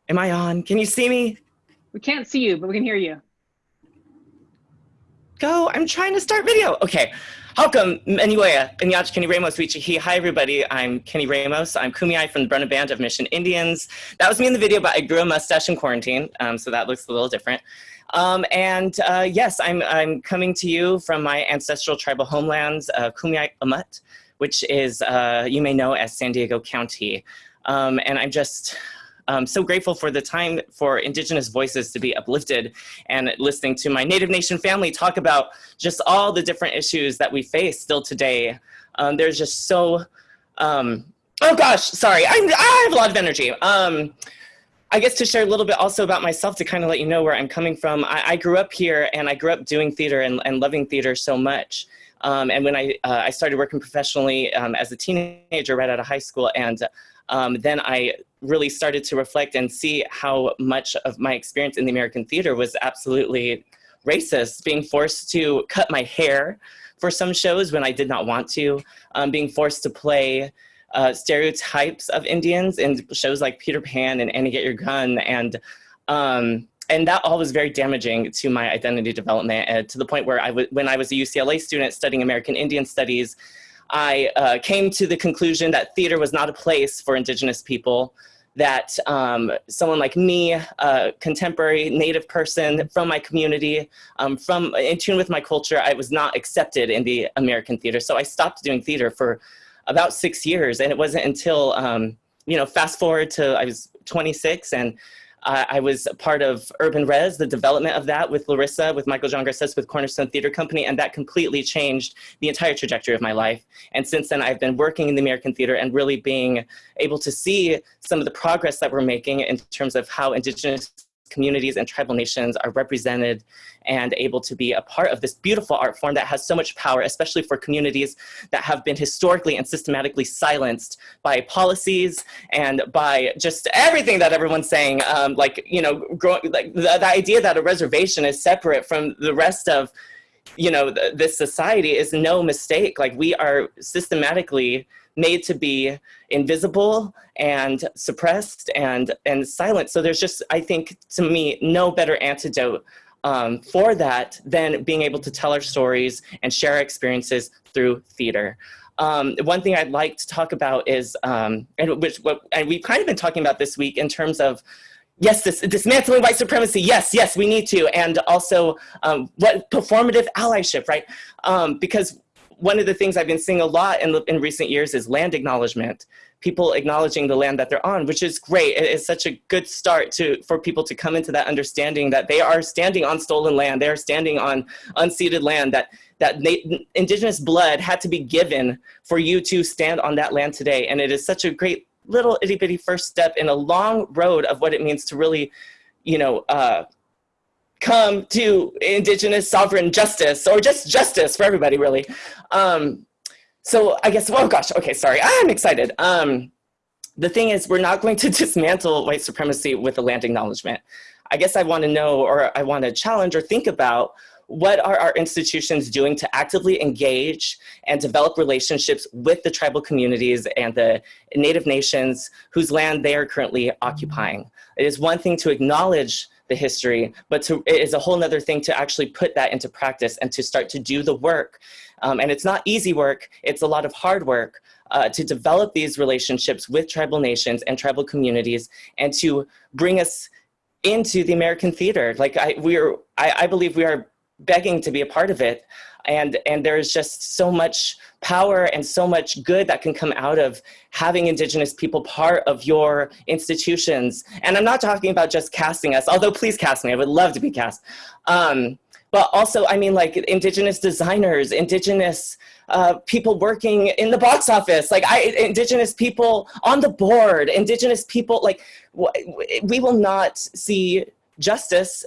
Am I on? Can you see me? We can't see you, but we can hear you. Go. I'm trying to start video. Okay. Welcome, Manuea, Inyach Kenny Ramos, Wichihi. Hi, everybody. I'm Kenny Ramos. I'm Kumeyaay from the Barona Band of Mission Indians. That was me in the video, but I grew a mustache in quarantine, um, so that looks a little different. Um, and uh, yes, I'm, I'm coming to you from my ancestral tribal homelands, uh, Kumeyaay Amut, which is, uh, you may know as San Diego County. Um, and I'm just um, so grateful for the time for Indigenous voices to be uplifted and listening to my Native Nation family talk about just all the different issues that we face still today. Um, there's just so, um, oh gosh, sorry, I'm, I have a lot of energy. Um, I guess to share a little bit also about myself to kind of let you know where I'm coming from. I, I grew up here and I grew up doing theater and, and loving theater so much. Um, and when I, uh, I started working professionally um, as a teenager right out of high school and um, then I really started to reflect and see how much of my experience in the American theater was absolutely racist, being forced to cut my hair for some shows when I did not want to, um, being forced to play uh, stereotypes of Indians in shows like Peter Pan and Annie Get Your Gun. And, um, and that all was very damaging to my identity development uh, to the point where I was when I was a UCLA student studying American Indian studies, I uh, came to the conclusion that theater was not a place for indigenous people, that um, someone like me, a contemporary native person from my community, um, from in tune with my culture, I was not accepted in the American theater. So I stopped doing theater for about six years. And it wasn't until, um, you know, fast forward to I was 26 and uh, I was part of Urban Rez, the development of that with Larissa, with Michael John Garces, with Cornerstone Theater Company, and that completely changed the entire trajectory of my life. And since then, I've been working in the American theater and really being able to see some of the progress that we're making in terms of how Indigenous communities and tribal nations are represented and able to be a part of this beautiful art form that has so much power, especially for communities that have been historically and systematically silenced by policies and by just everything that everyone's saying. Um, like, you know, growing, like the, the idea that a reservation is separate from the rest of you know, th this society is no mistake. Like we are systematically made to be invisible and suppressed and, and silent. So there's just, I think, to me, no better antidote um, for that than being able to tell our stories and share our experiences through theater. Um, one thing I'd like to talk about is, um, and which what, and we've kind of been talking about this week in terms of, yes, this dismantling white supremacy. Yes, yes, we need to, and also um, what performative allyship, right? Um, because one of the things I've been seeing a lot in, in recent years is land acknowledgement. People acknowledging the land that they're on, which is great. It is such a good start to for people to come into that understanding that they are standing on stolen land. They are standing on unceded land. That that indigenous blood had to be given for you to stand on that land today. And it is such a great little itty bitty first step in a long road of what it means to really, you know, uh, come to indigenous sovereign justice or just justice for everybody really. Um, so I guess, oh gosh, okay, sorry, I'm excited. Um, the thing is, we're not going to dismantle white supremacy with a land acknowledgement. I guess I wanna know or I wanna challenge or think about what are our institutions doing to actively engage and develop relationships with the tribal communities and the native nations whose land they are currently occupying. It is one thing to acknowledge the history, but to, it is a whole other thing to actually put that into practice and to start to do the work. Um, and it's not easy work, it's a lot of hard work uh, to develop these relationships with tribal nations and tribal communities and to bring us into the American theater. Like I, we are, I, I believe we are begging to be a part of it and and there's just so much power and so much good that can come out of having indigenous people part of your institutions. And i'm not talking about just casting us although please cast me i would love to be cast. Um, but also i mean like indigenous designers indigenous uh, people working in the box office like I, indigenous people on the board indigenous people like we will not see justice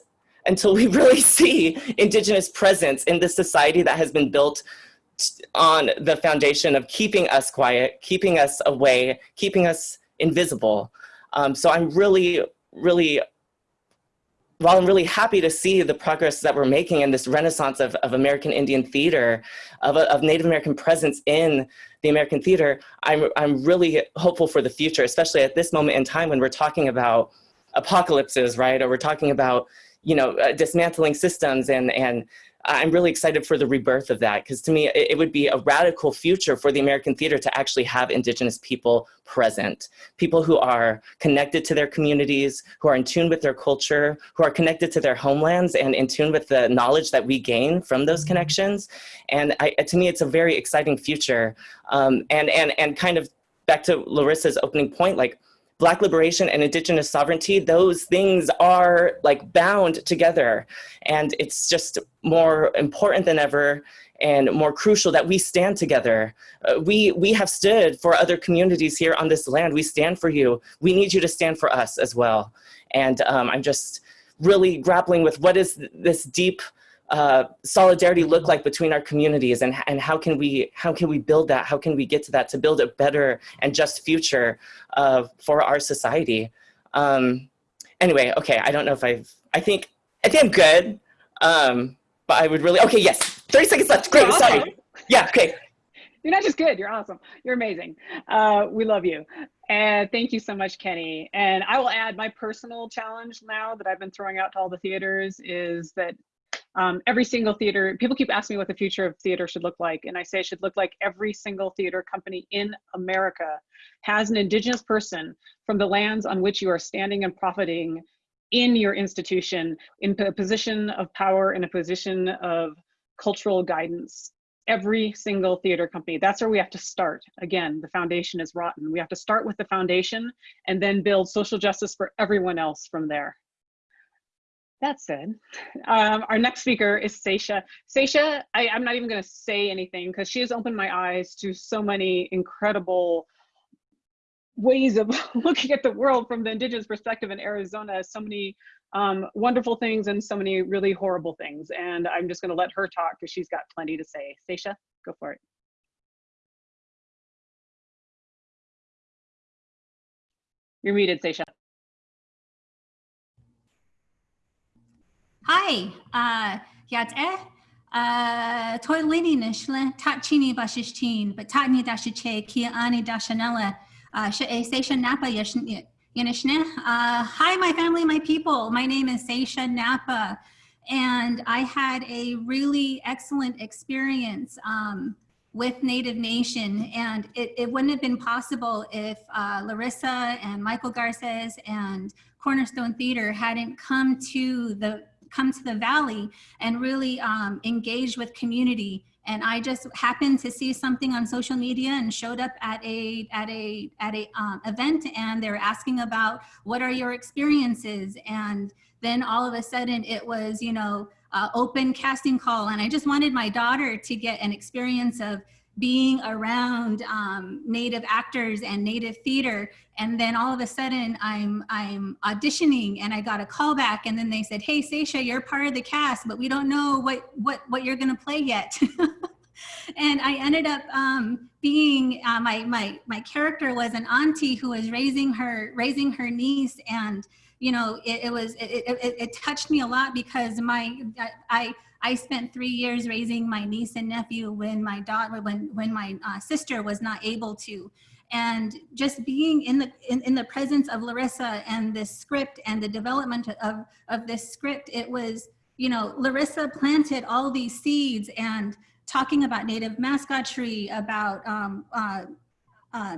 until we really see indigenous presence in the society that has been built on the foundation of keeping us quiet, keeping us away, keeping us invisible. Um, so I'm really, really, while I'm really happy to see the progress that we're making in this renaissance of, of American Indian theater, of, of Native American presence in the American theater, I'm, I'm really hopeful for the future, especially at this moment in time when we're talking about apocalypses, right? Or we're talking about, you know, uh, dismantling systems and, and I'm really excited for the rebirth of that because to me, it, it, would be a radical future for the American theater to actually have Indigenous people present. People who are connected to their communities, who are in tune with their culture, who are connected to their homelands and in tune with the knowledge that we gain from those connections. And I, to me, it's a very exciting future. Um, and, and, and kind of back to Larissa's opening point, like Black liberation and indigenous sovereignty, those things are like bound together. And it's just more important than ever and more crucial that we stand together. Uh, we, we have stood for other communities here on this land. We stand for you. We need you to stand for us as well. And um, I'm just really grappling with what is this deep uh, solidarity look like between our communities and, and how can we how can we build that? How can we get to that to build a better and just future uh, for our society? Um, anyway okay I don't know if I've I think I think I'm good. Um, but I would really okay yes 30 seconds left. Great awesome. sorry. yeah okay. You're not just good you're awesome. You're amazing. Uh, we love you. And thank you so much, Kenny. And I will add my personal challenge now that I've been throwing out to all the theaters is that um, every single theater, people keep asking me what the future of theater should look like. And I say it should look like every single theater company in America has an indigenous person from the lands on which you are standing and profiting in your institution, in a position of power, in a position of cultural guidance. Every single theater company, that's where we have to start. Again, the foundation is rotten. We have to start with the foundation and then build social justice for everyone else from there. That said, um, our next speaker is Seisha. Seisha, I, am not even going to say anything because she has opened my eyes to so many incredible ways of looking at the world from the indigenous perspective in Arizona. So many um, wonderful things and so many really horrible things. And I'm just going to let her talk because she's got plenty to say. Seisha, go for it. You're muted, Seisha. Hi, uh, yat eh, uh, nishle, tachini bashishtin, but tatni dashiche, kia ani dashanella, uh, Seisha Napa Yanishne. Uh, hi, my family, my people. My name is Seisha Napa, and I had a really excellent experience um, with Native Nation, and it, it, wouldn't have been possible if uh, Larissa and Michael Garces and Cornerstone Theater hadn't come to the come to the Valley and really um, engage with community. And I just happened to see something on social media and showed up at a at a at a um, event, and they were asking about what are your experiences, and then all of a sudden it was you know uh, open casting call, and I just wanted my daughter to get an experience of being around um, native actors and native theater. And then all of a sudden I'm I'm auditioning and I got a call back and then they said hey Seisha you're part of the cast but we don't know what what what you're gonna play yet. And I ended up um, being uh, my my my character was an auntie who was raising her raising her niece and you know it, it was it, it, it touched me a lot because my I I spent three years raising my niece and nephew when my daughter, when, when my uh, sister was not able to. And just being in the, in, in the presence of Larissa and this script and the development of, of this script, it was, you know, Larissa planted all these seeds and talking about native mascotry, about um, uh, uh,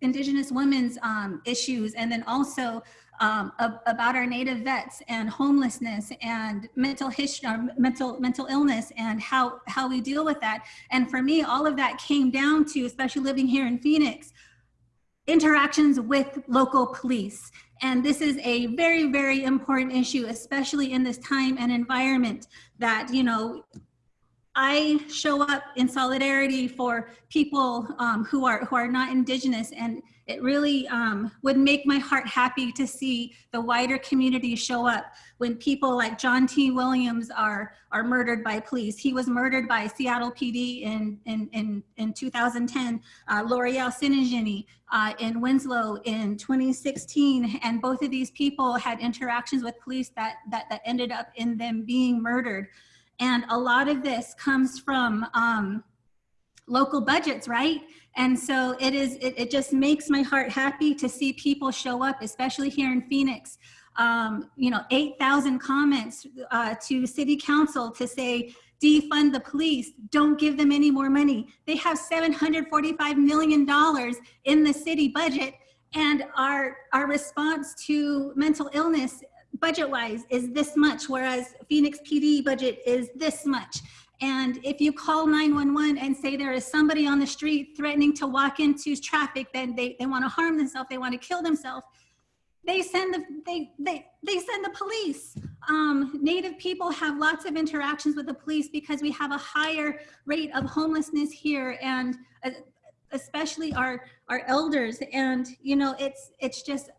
indigenous women's um, issues, and then also um, about our native vets and homelessness and mental history, mental mental illness, and how how we deal with that. And for me, all of that came down to, especially living here in Phoenix, interactions with local police. And this is a very, very important issue, especially in this time and environment that, you know, I show up in solidarity for people um, who are who are not indigenous and it really um, would make my heart happy to see the wider community show up when people like John T. Williams are, are murdered by police. He was murdered by Seattle PD in, in, in, in 2010, uh, Loreal Tsingine uh, in Winslow in 2016. And both of these people had interactions with police that, that, that ended up in them being murdered. And a lot of this comes from um, local budgets, right? And so it is, it, it just makes my heart happy to see people show up, especially here in Phoenix. um, you know, 8,000 comments uh, to city council to say, defund the police, don't give them any more money. They have $745 million in the city budget and our, our response to mental illness budget-wise is this much, whereas Phoenix PD budget is this much. And if you call 911 and say there is somebody on the street threatening to walk into traffic, then they, they want to harm themselves, they want to kill themselves, they send the they they they send the police. Um, Native people have lots of interactions with the police because we have a higher rate of homelessness here, and uh, especially our our elders. And you know, it's it's just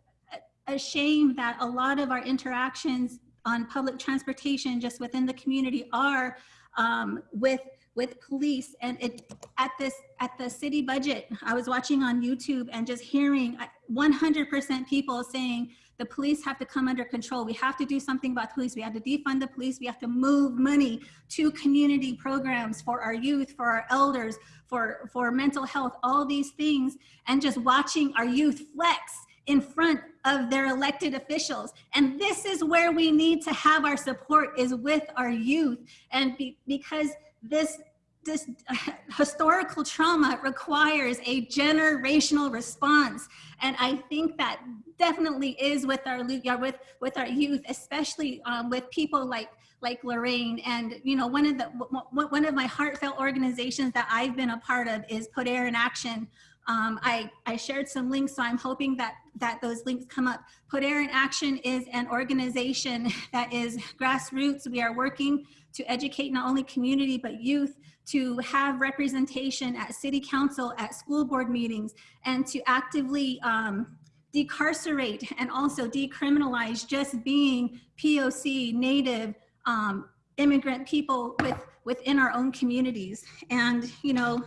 a- shame that a lot of our interactions on public transportation just within the community are um, with with police. And it at this at the city budget i was watching on youtube and just hearing 100% people saying the police have to come under control. We have to do something about police. We have to defund the police. We have to move money to community programs for our youth for our elders for for mental health all these things. And just watching our youth flex in front of their elected officials. And this is where we need to have our support is with our youth. And be, because this, this historical trauma requires a generational response. And I think that definitely is with our, with, with our youth, especially um, with people like like Lorraine. And, you know, one of the, one of my heartfelt organizations that I've been a part of is Poder in Action, um, I, I shared some links, so I'm hoping that, that those links come up. Poder in Action is an organization that is grassroots. We are working to educate not only community, but youth to have representation at city council, at school board meetings, and to actively um, decarcerate and also decriminalize just being POC, Native, um, immigrant people with, within our own communities. And, you know,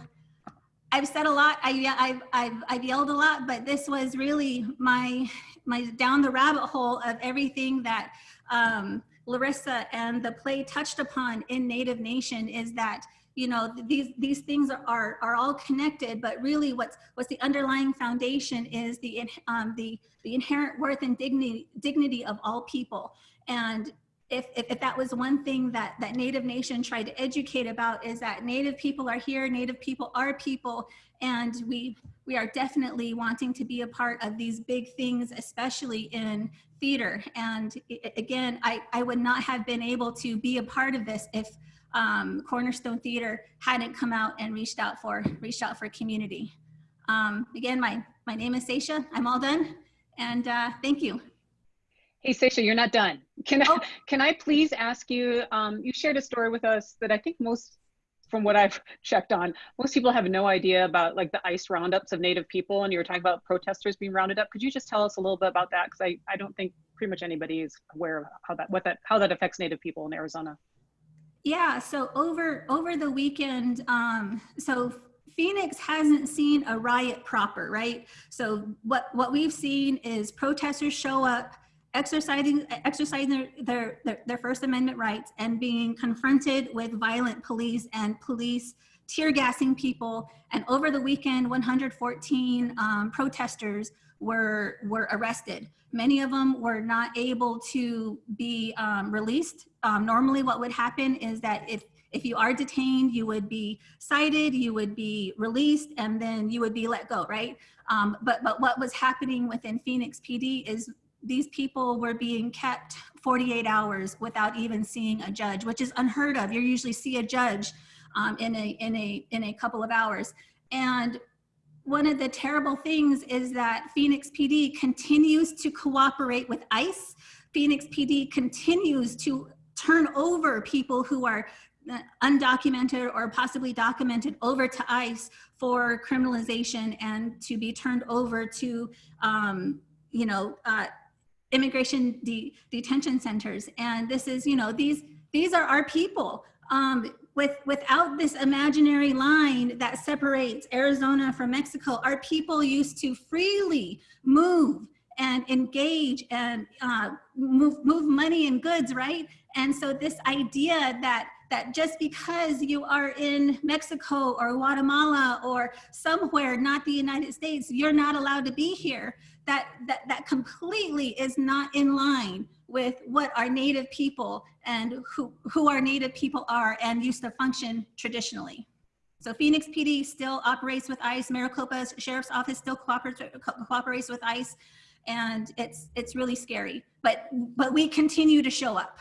I've said a lot, I, I've, I've, I've yelled a lot, but this was really my, my down the rabbit hole of everything that um, Larissa and the play touched upon in Native Nation is that you know these these things are, are all connected but really what's what's the underlying foundation is the um the the inherent worth and dignity dignity of all people. And if, if, if, that was one thing that, that Native Nation tried to educate about is that Native people are here, Native people are people, and we, we are definitely wanting to be a part of these big things, especially in theater. And again, I, I would not have been able to be a part of this if um, Cornerstone Theater hadn't come out and reached out for, reached out for community. Um, again, my, my name is Seisha, I'm all done, and uh, thank you. Hey, Seisha, you're not done. Can I, can I please ask you, um, you shared a story with us that I think most, from what I've checked on, most people have no idea about like the ICE roundups of Native people and you were talking about protesters being rounded up. Could you just tell us a little bit about that? Because I, I don't think pretty much anybody is aware of how that, what that, how that affects Native people in Arizona. Yeah, so over, over the weekend, um, so Phoenix hasn't seen a riot proper, right? So what, what we've seen is protesters show up, exercising exercising their, their, their First Amendment rights and being confronted with violent police and police tear gassing people. And over the weekend, 114 um, protesters were, were arrested. Many of them were not able to be um, released. Um, normally what would happen is that if, if you are detained, you would be cited, you would be released, and then you would be let go, right? Um, but, but what was happening within Phoenix PD is these people were being kept 48 hours without even seeing a judge, which is unheard of. You usually see a judge um, in, a, in, a, in a couple of hours. And one of the terrible things is that Phoenix PD continues to cooperate with ICE. Phoenix PD continues to turn over people who are undocumented or possibly documented over to ICE for criminalization and to be turned over to, um, you know, uh, immigration de detention centers. And this is, you know, these, these are our people. Um, with, without this imaginary line that separates Arizona from Mexico, our people used to freely move and engage and uh, move, move money and goods, right? And so this idea that that just because you are in Mexico or Guatemala or somewhere not the United States, you're not allowed to be here. That, that, that completely is not in line with what our native people and who, who our native people are and used to function traditionally. So Phoenix PD still operates with ICE, Maricopa's Sheriff's Office still cooperates, cooperates with ICE, and it's, it's really scary. But, but we continue to show up.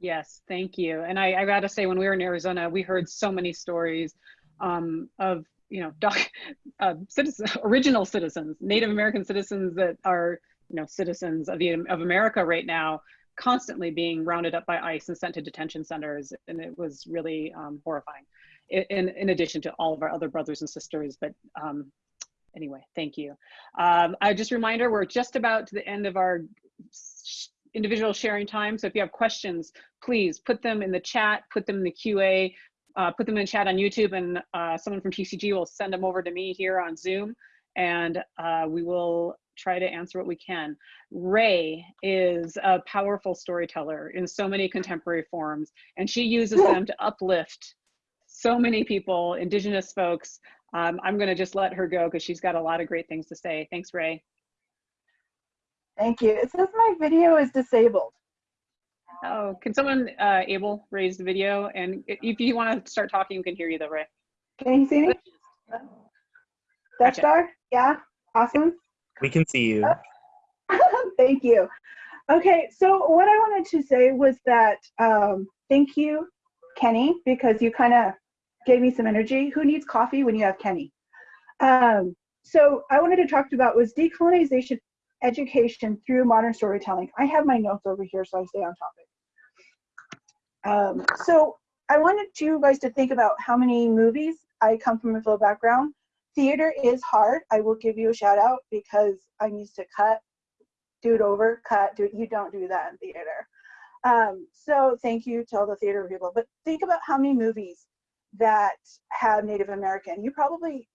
Yes, thank you. And I, I gotta say, when we were in Arizona, we heard so many stories um, of, you know, doc, uh, citizens, original citizens, Native American citizens that are, you know, citizens of, the, of America right now, constantly being rounded up by ICE and sent to detention centers. And it was really um, horrifying, in, in addition to all of our other brothers and sisters. But um, anyway, thank you. Um, I just reminder, we're just about to the end of our individual sharing time. So if you have questions, please put them in the chat, put them in the QA, uh, put them in chat on YouTube and uh, someone from TCG will send them over to me here on Zoom and uh, we will try to answer what we can. Ray is a powerful storyteller in so many contemporary forms and she uses them to uplift so many people, indigenous folks. Um, I'm gonna just let her go because she's got a lot of great things to say. Thanks, Ray. Thank you. It says my video is disabled. Oh, can someone uh, able raise the video? And if you want to start talking, we can hear you though, Ray. Can you see me? Dutch Star? Yeah, awesome. We can see you. thank you. Okay, so what I wanted to say was that um, thank you, Kenny, because you kind of gave me some energy. Who needs coffee when you have Kenny? Um, so I wanted to talk about was decolonization education through modern storytelling. I have my notes over here so I stay on topic. Um, so I wanted you guys to think about how many movies, I come from a film background. Theater is hard. I will give you a shout out because I'm used to cut, do it over, cut, do it. You don't do that in theater. Um, so thank you to all the theater people. But think about how many movies that have Native American. You probably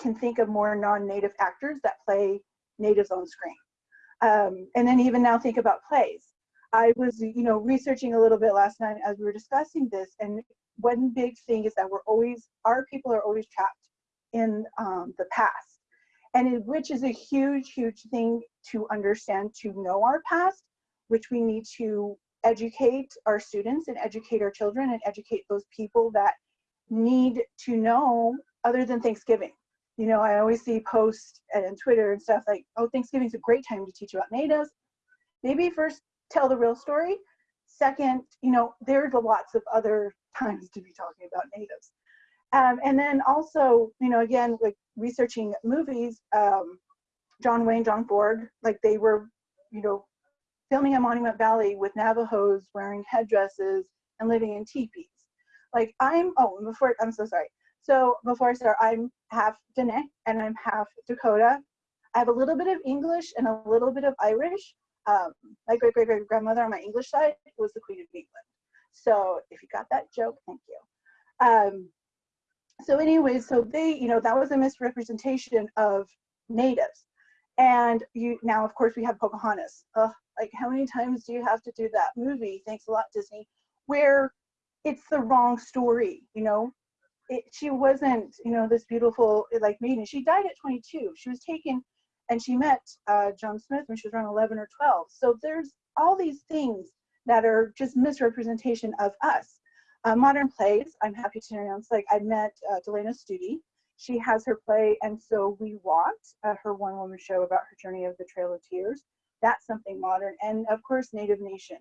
can think of more non-native actors that play natives on screen. Um, and then even now think about plays. I was, you know, researching a little bit last night as we were discussing this, and one big thing is that we're always, our people are always trapped in um, the past, and it, which is a huge, huge thing to understand to know our past, which we need to educate our students and educate our children and educate those people that need to know other than Thanksgiving you know, I always see posts and Twitter and stuff like, oh, Thanksgiving's a great time to teach about natives. Maybe first tell the real story. Second, you know, there's lots of other times to be talking about natives. Um, and then also, you know, again, like researching movies, um, John Wayne, John Ford, like they were, you know, filming at Monument Valley with Navajos wearing headdresses and living in teepees. Like I'm, oh, before, I'm so sorry. So before I start, I'm half Dene and I'm half Dakota. I have a little bit of English and a little bit of Irish. Um, my great great great grandmother on my English side was the Queen of England. So if you got that joke, thank you. Um, so anyway, so they, you know, that was a misrepresentation of natives. And you now, of course, we have Pocahontas. Ugh, like, how many times do you have to do that movie? Thanks a lot, Disney. Where it's the wrong story, you know it, she wasn't, you know, this beautiful like maiden. She died at 22. She was taken, and she met uh, John Smith when she was around 11 or 12. So there's all these things that are just misrepresentation of us. Uh, modern plays, I'm happy to announce, like I met uh, DeLanna Studi. She has her play, and so we walked, uh, her one-woman show about her journey of the Trail of Tears. That's something modern, and of course, Native Nation.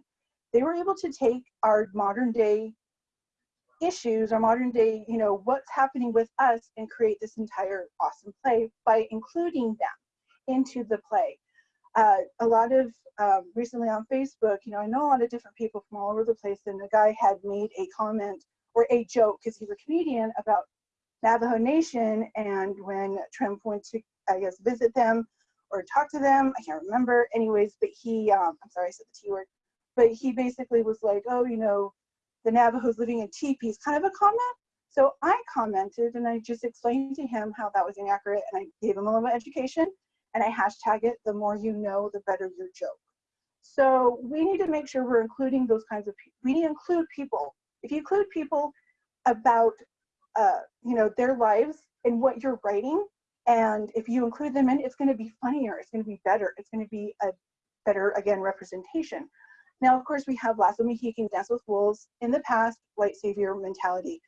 They were able to take our modern day issues or modern day, you know, what's happening with us and create this entire awesome play by including them into the play. Uh, a lot of um, recently on Facebook, you know, I know a lot of different people from all over the place, and a guy had made a comment or a joke because he's a comedian about Navajo Nation, and when Trump went to, I guess, visit them or talk to them, I can't remember. Anyways, but he, um, I'm sorry, I said the T word, but he basically was like, oh, you know, the Navajos living in teepees, kind of a comment. So I commented and I just explained to him how that was inaccurate and I gave him a little education and I hashtag it, the more you know, the better your joke. So we need to make sure we're including those kinds of people. We need to include people If you include people about, uh, you know, their lives and what you're writing, and if you include them in, it's going to be funnier. It's going to be better. It's going to be a better, again, representation. Now, of course, we have Last Lasso Mohican, Dance with Wolves, in the past, white savior mentality.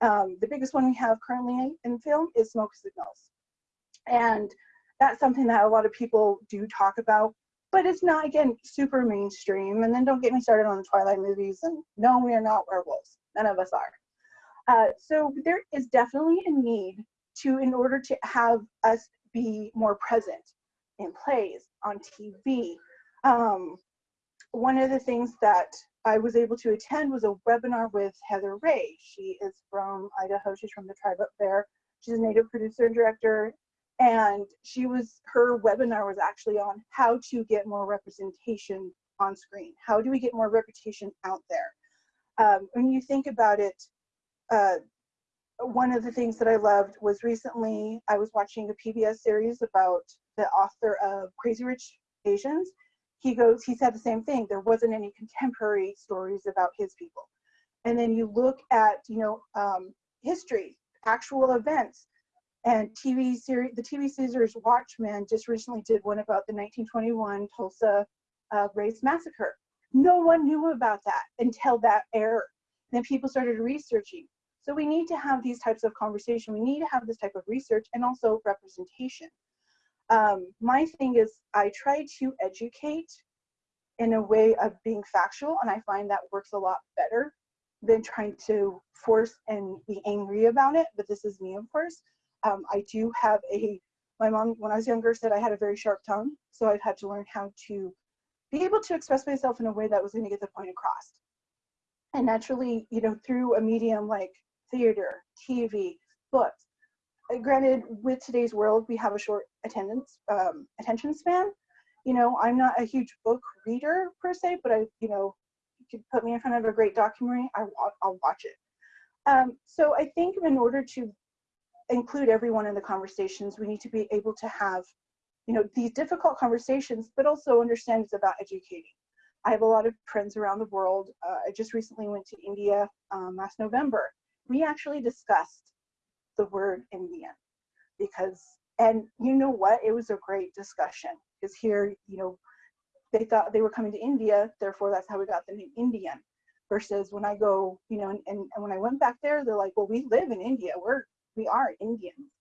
Um, the biggest one we have currently in film is Smoke Signals. And that's something that a lot of people do talk about, but it's not, again, super mainstream. And then don't get me started on the Twilight movies. And no, we are not werewolves. None of us are. Uh, so there is definitely a need to, in order to have us be more present in plays, on TV. Um, one of the things that I was able to attend was a webinar with Heather Ray. She is from Idaho. She's from the tribe up there. She's a native producer and director. And she was, her webinar was actually on how to get more representation on screen. How do we get more representation out there? Um, when you think about it, uh, one of the things that I loved was recently I was watching a PBS series about the author of Crazy Rich Asians. He goes, he said the same thing. There wasn't any contemporary stories about his people. And then you look at, you know, um, history, actual events, and TV series. The TV series Watchmen just recently did one about the 1921 Tulsa uh, race massacre. No one knew about that until that aired. Then people started researching. So we need to have these types of conversation. We need to have this type of research and also representation. Um, my thing is I try to educate in a way of being factual, and I find that works a lot better than trying to force and be angry about it. But this is me, of course. Um, I do have a, my mom, when I was younger, said I had a very sharp tongue. So I've had to learn how to be able to express myself in a way that was going to get the point across. And naturally, you know, through a medium like theater, TV, books. Uh, granted, with today's world, we have a short attendance um, attention span. You know, I'm not a huge book reader per se, but I, you know, you could put me in front of a great documentary, I, I'll watch it. Um, so I think in order to include everyone in the conversations, we need to be able to have, you know, these difficult conversations, but also understand it's about educating. I have a lot of friends around the world. Uh, I just recently went to India um, last November. We actually discussed the word Indian because, and you know what? It was a great discussion because here, you know, they thought they were coming to India, therefore that's how we got the name Indian. Versus when I go, you know, and, and, and when I went back there, they're like, well, we live in India. We're we are Indians.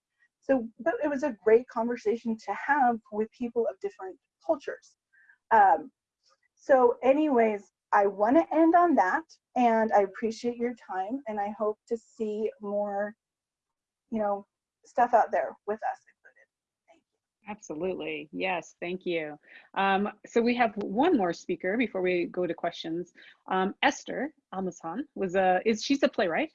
So, but it was a great conversation to have with people of different cultures. Um, so anyways, I want to end on that and I appreciate your time and I hope to see more, you know, stuff out there with us Absolutely. Yes, thank you. Um, so we have one more speaker before we go to questions. Um, Esther Almazán was a, is she's a playwright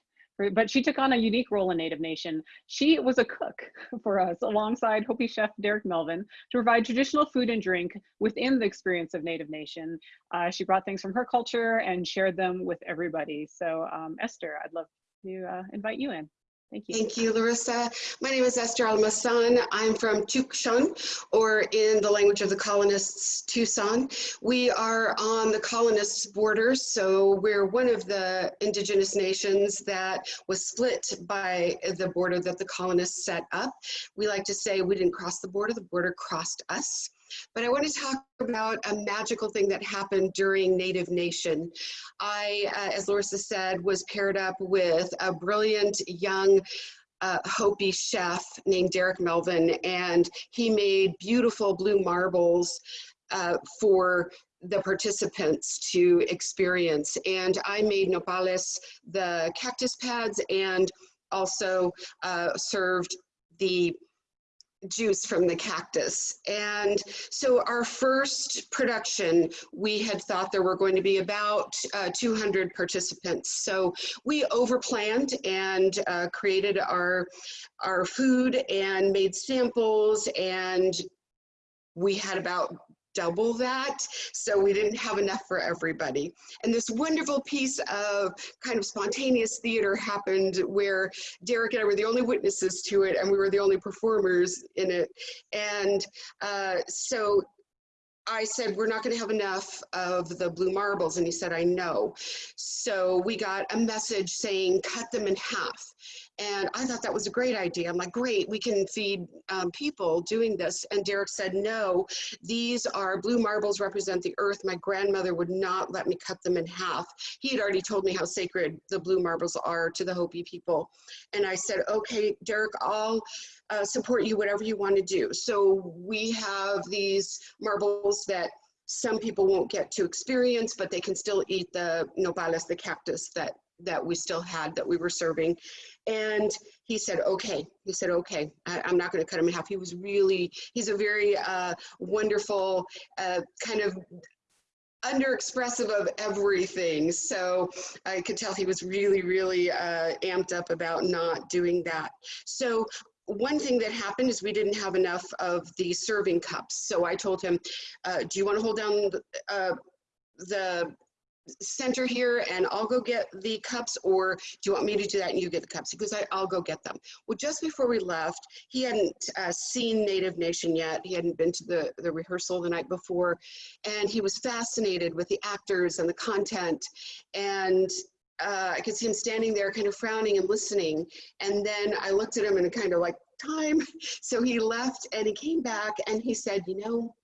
but she took on a unique role in Native Nation. She was a cook for us alongside Hopi chef Derek Melvin to provide traditional food and drink within the experience of Native Nation. Uh, she brought things from her culture and shared them with everybody. So um, Esther, I'd love to uh, invite you in. Thank you. Thank you, Larissa. My name is Esther Almazán. I'm from Tucson, or in the language of the colonists, Tucson. We are on the colonists' borders, so we're one of the indigenous nations that was split by the border that the colonists set up. We like to say we didn't cross the border, the border crossed us. But I want to talk about a magical thing that happened during Native Nation. I, uh, as Larissa said, was paired up with a brilliant young uh, Hopi chef named Derek Melvin, and he made beautiful blue marbles uh, for the participants to experience. And I made nopales, the cactus pads, and also uh, served the juice from the cactus. And so our first production, we had thought there were going to be about uh, 200 participants. So we overplanned and uh, created our, our food and made samples and we had about double that. So we didn't have enough for everybody. And this wonderful piece of kind of spontaneous theater happened where Derek and I were the only witnesses to it and we were the only performers in it. And uh, so I said, we're not going to have enough of the blue marbles. And he said, I know. So we got a message saying, cut them in half. And I thought that was a great idea. I'm like, great, we can feed um, people doing this. And Derek said, no, these are blue marbles represent the earth. My grandmother would not let me cut them in half. He had already told me how sacred the blue marbles are to the Hopi people. And I said, okay, Derek, I'll uh, support you, whatever you want to do. So we have these marbles that some people won't get to experience, but they can still eat the nopales, the cactus that that we still had that we were serving. And he said, okay. He said, okay, I, am not going to cut him in half. He was really, he's a very uh, wonderful, uh, kind of under-expressive of everything. So I could tell he was really, really uh, amped up about not doing that. So one thing that happened is we didn't have enough of the serving cups. So I told him, uh, do you want to hold down the, uh, the center here and I'll go get the cups or do you want me to do that and you get the cups? Because I, I'll go get them. Well, just before we left, he hadn't uh, seen Native Nation yet. He hadn't been to the, the rehearsal the night before and he was fascinated with the actors and the content and uh, I could see him standing there kind of frowning and listening. And then I looked at him and kind of like, time. So he left and he came back and he said, you know,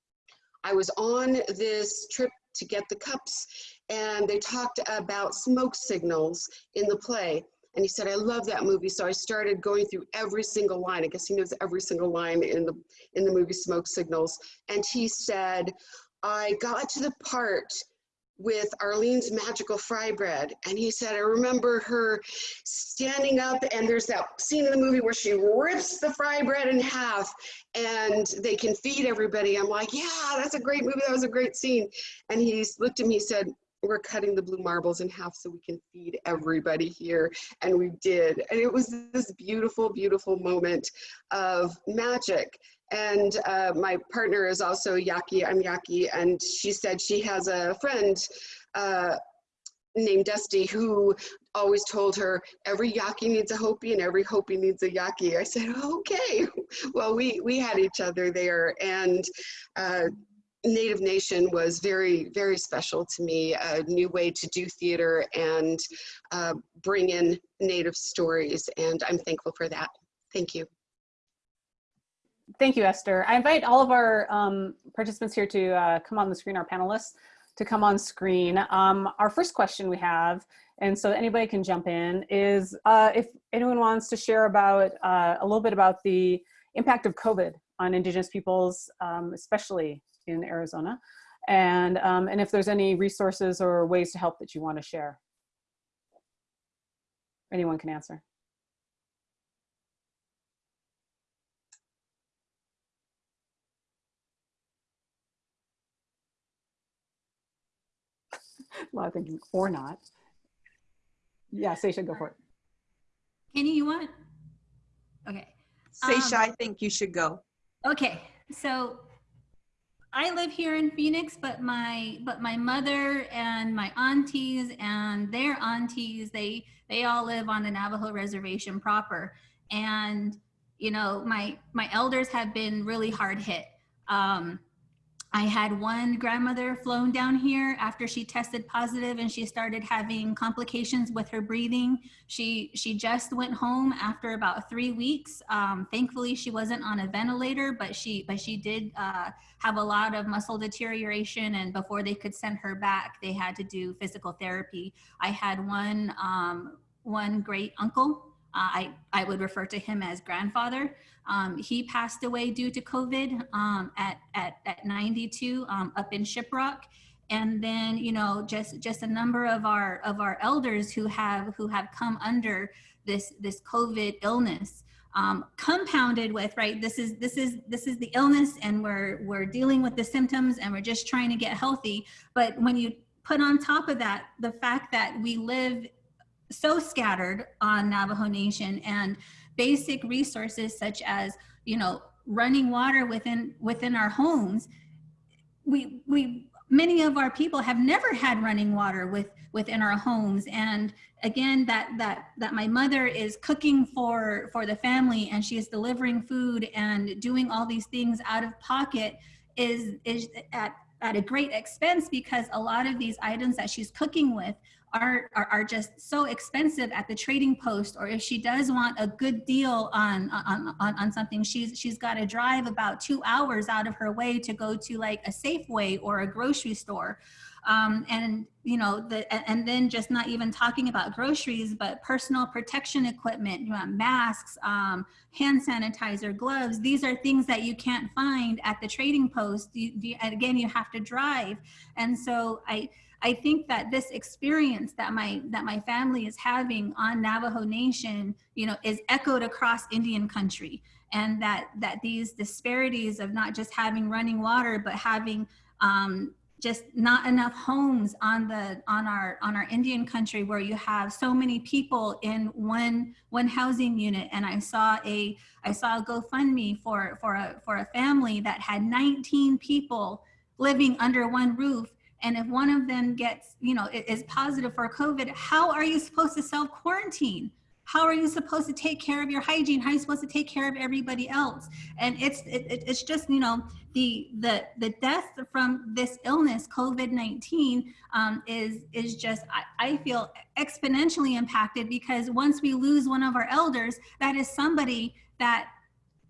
I was on this trip to get the cups and they talked about smoke signals in the play. And he said, I love that movie. So I started going through every single line. I guess he knows every single line in the, in the movie Smoke Signals. And he said, I got to the part with Arlene's magical fry bread. And he said, I remember her standing up and there's that scene in the movie where she rips the fry bread in half and they can feed everybody. I'm like, yeah, that's a great movie. That was a great scene. And he looked at me, he said, we're cutting the blue marbles in half so we can feed everybody here. And we did. And it was this beautiful, beautiful moment of magic. And uh, my partner is also Yaqui. I'm Yaqui. and she said she has a friend uh, named Dusty who always told her every Yaqui needs a Hopi and every Hopi needs a Yaqui. I said, okay. Well, we, we had each other there and uh, Native Nation was very, very special to me, a new way to do theater and uh, bring in Native stories, and I'm thankful for that. Thank you. Thank you, Esther. I invite all of our um, participants here to uh, come on the screen, our panelists, to come on screen. Um, our first question we have, and so anybody can jump in, is uh, if anyone wants to share about uh, a little bit about the impact of COVID on Indigenous peoples, um, especially in Arizona, and, um, and if there's any resources or ways to help that you want to share. Anyone can answer. a lot of thinking, or not. Yeah, Seisha, go for it. Kenny, you want? Okay. Seisha, Um, I think you should go. Okay, so I live here in Phoenix, but my but my mother and my aunties and their aunties, they they all live on the Navajo reservation proper. And you know, my my elders have been really hard hit. Um, I had one grandmother flown down here after she tested positive and she started having complications with her breathing. She she just went home after about three weeks. Um, thankfully, she wasn't on a ventilator, but she but she did uh, have a lot of muscle deterioration. And before they could send her back, they had to do physical therapy. I had one um, one great uncle uh, I, I would refer to him as grandfather. Um, he passed away due to COVID um, at, at, at 92 um, up in Shiprock. And then, you know, just just a number of our of our elders who have who have come under this this COVID illness. Um, compounded with right this is this is this is the illness and we're we're dealing with the symptoms and we're just trying to get healthy but when you put on top of that the fact that we live so scattered on Navajo Nation and basic resources such as, you know, running water within within our homes. We we many of our people have never had running water with within our homes and again that that that my mother is cooking for for the family and she is delivering food and doing all these things out of pocket is is at at a great expense because a lot of these items that she's cooking with are, are, are just so expensive at the trading post or if she does want a good deal on, on, on, on something, she's, she's got to drive about two hours out of her way to go to like a Safeway or a grocery store. Um, and you know the and, then just not even talking about groceries but personal protection equipment you know, masks um, hand sanitizer gloves these are things that you can't find at the trading post you, you, again you have to drive and so i I think that this experience that my that my family is having on Navajo Nation, you know, is echoed across Indian country, and that that these disparities of not just having running water, but having um, just not enough homes on the on our on our Indian country where you have so many people in one one housing unit. And I saw a I saw a GoFundMe for for a for a family that had 19 people living under one roof and if one of them gets you know is positive for COVID how are you supposed to self quarantine how are you supposed to take care of your hygiene? How are you supposed to take care of everybody else? And it's it, it's just you know the the the death from this illness covid-19 um, is is just I, I feel exponentially impacted because once we lose one of our elders that is somebody that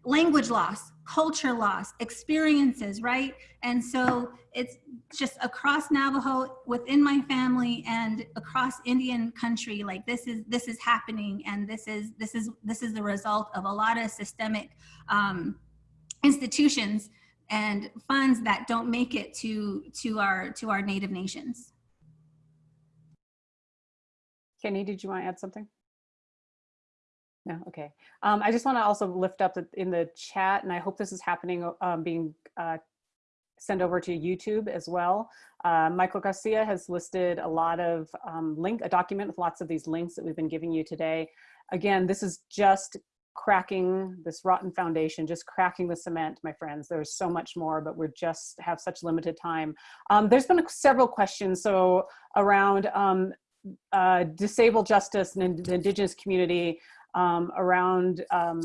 language loss culture loss experiences right? And so it's just across navajo within my family and across indian country like this is this is happening and this is this is this is the result of a lot of systemic um, institutions and funds that don't make it to to our to our native nations. Kenny did you want to add something? No, okay. Um, I just want to also lift up in the chat, and I hope this is happening, um, being uh, sent over to YouTube as well. Uh, Michael Garcia has listed a lot of um, link, a document with lots of these links that we've been giving you today. Again, this is just cracking this rotten foundation, just cracking the cement, my friends. There's so much more, but we're just have such limited time. Um, there's been several questions, so around um, uh, disabled justice and the indigenous community, um, around um,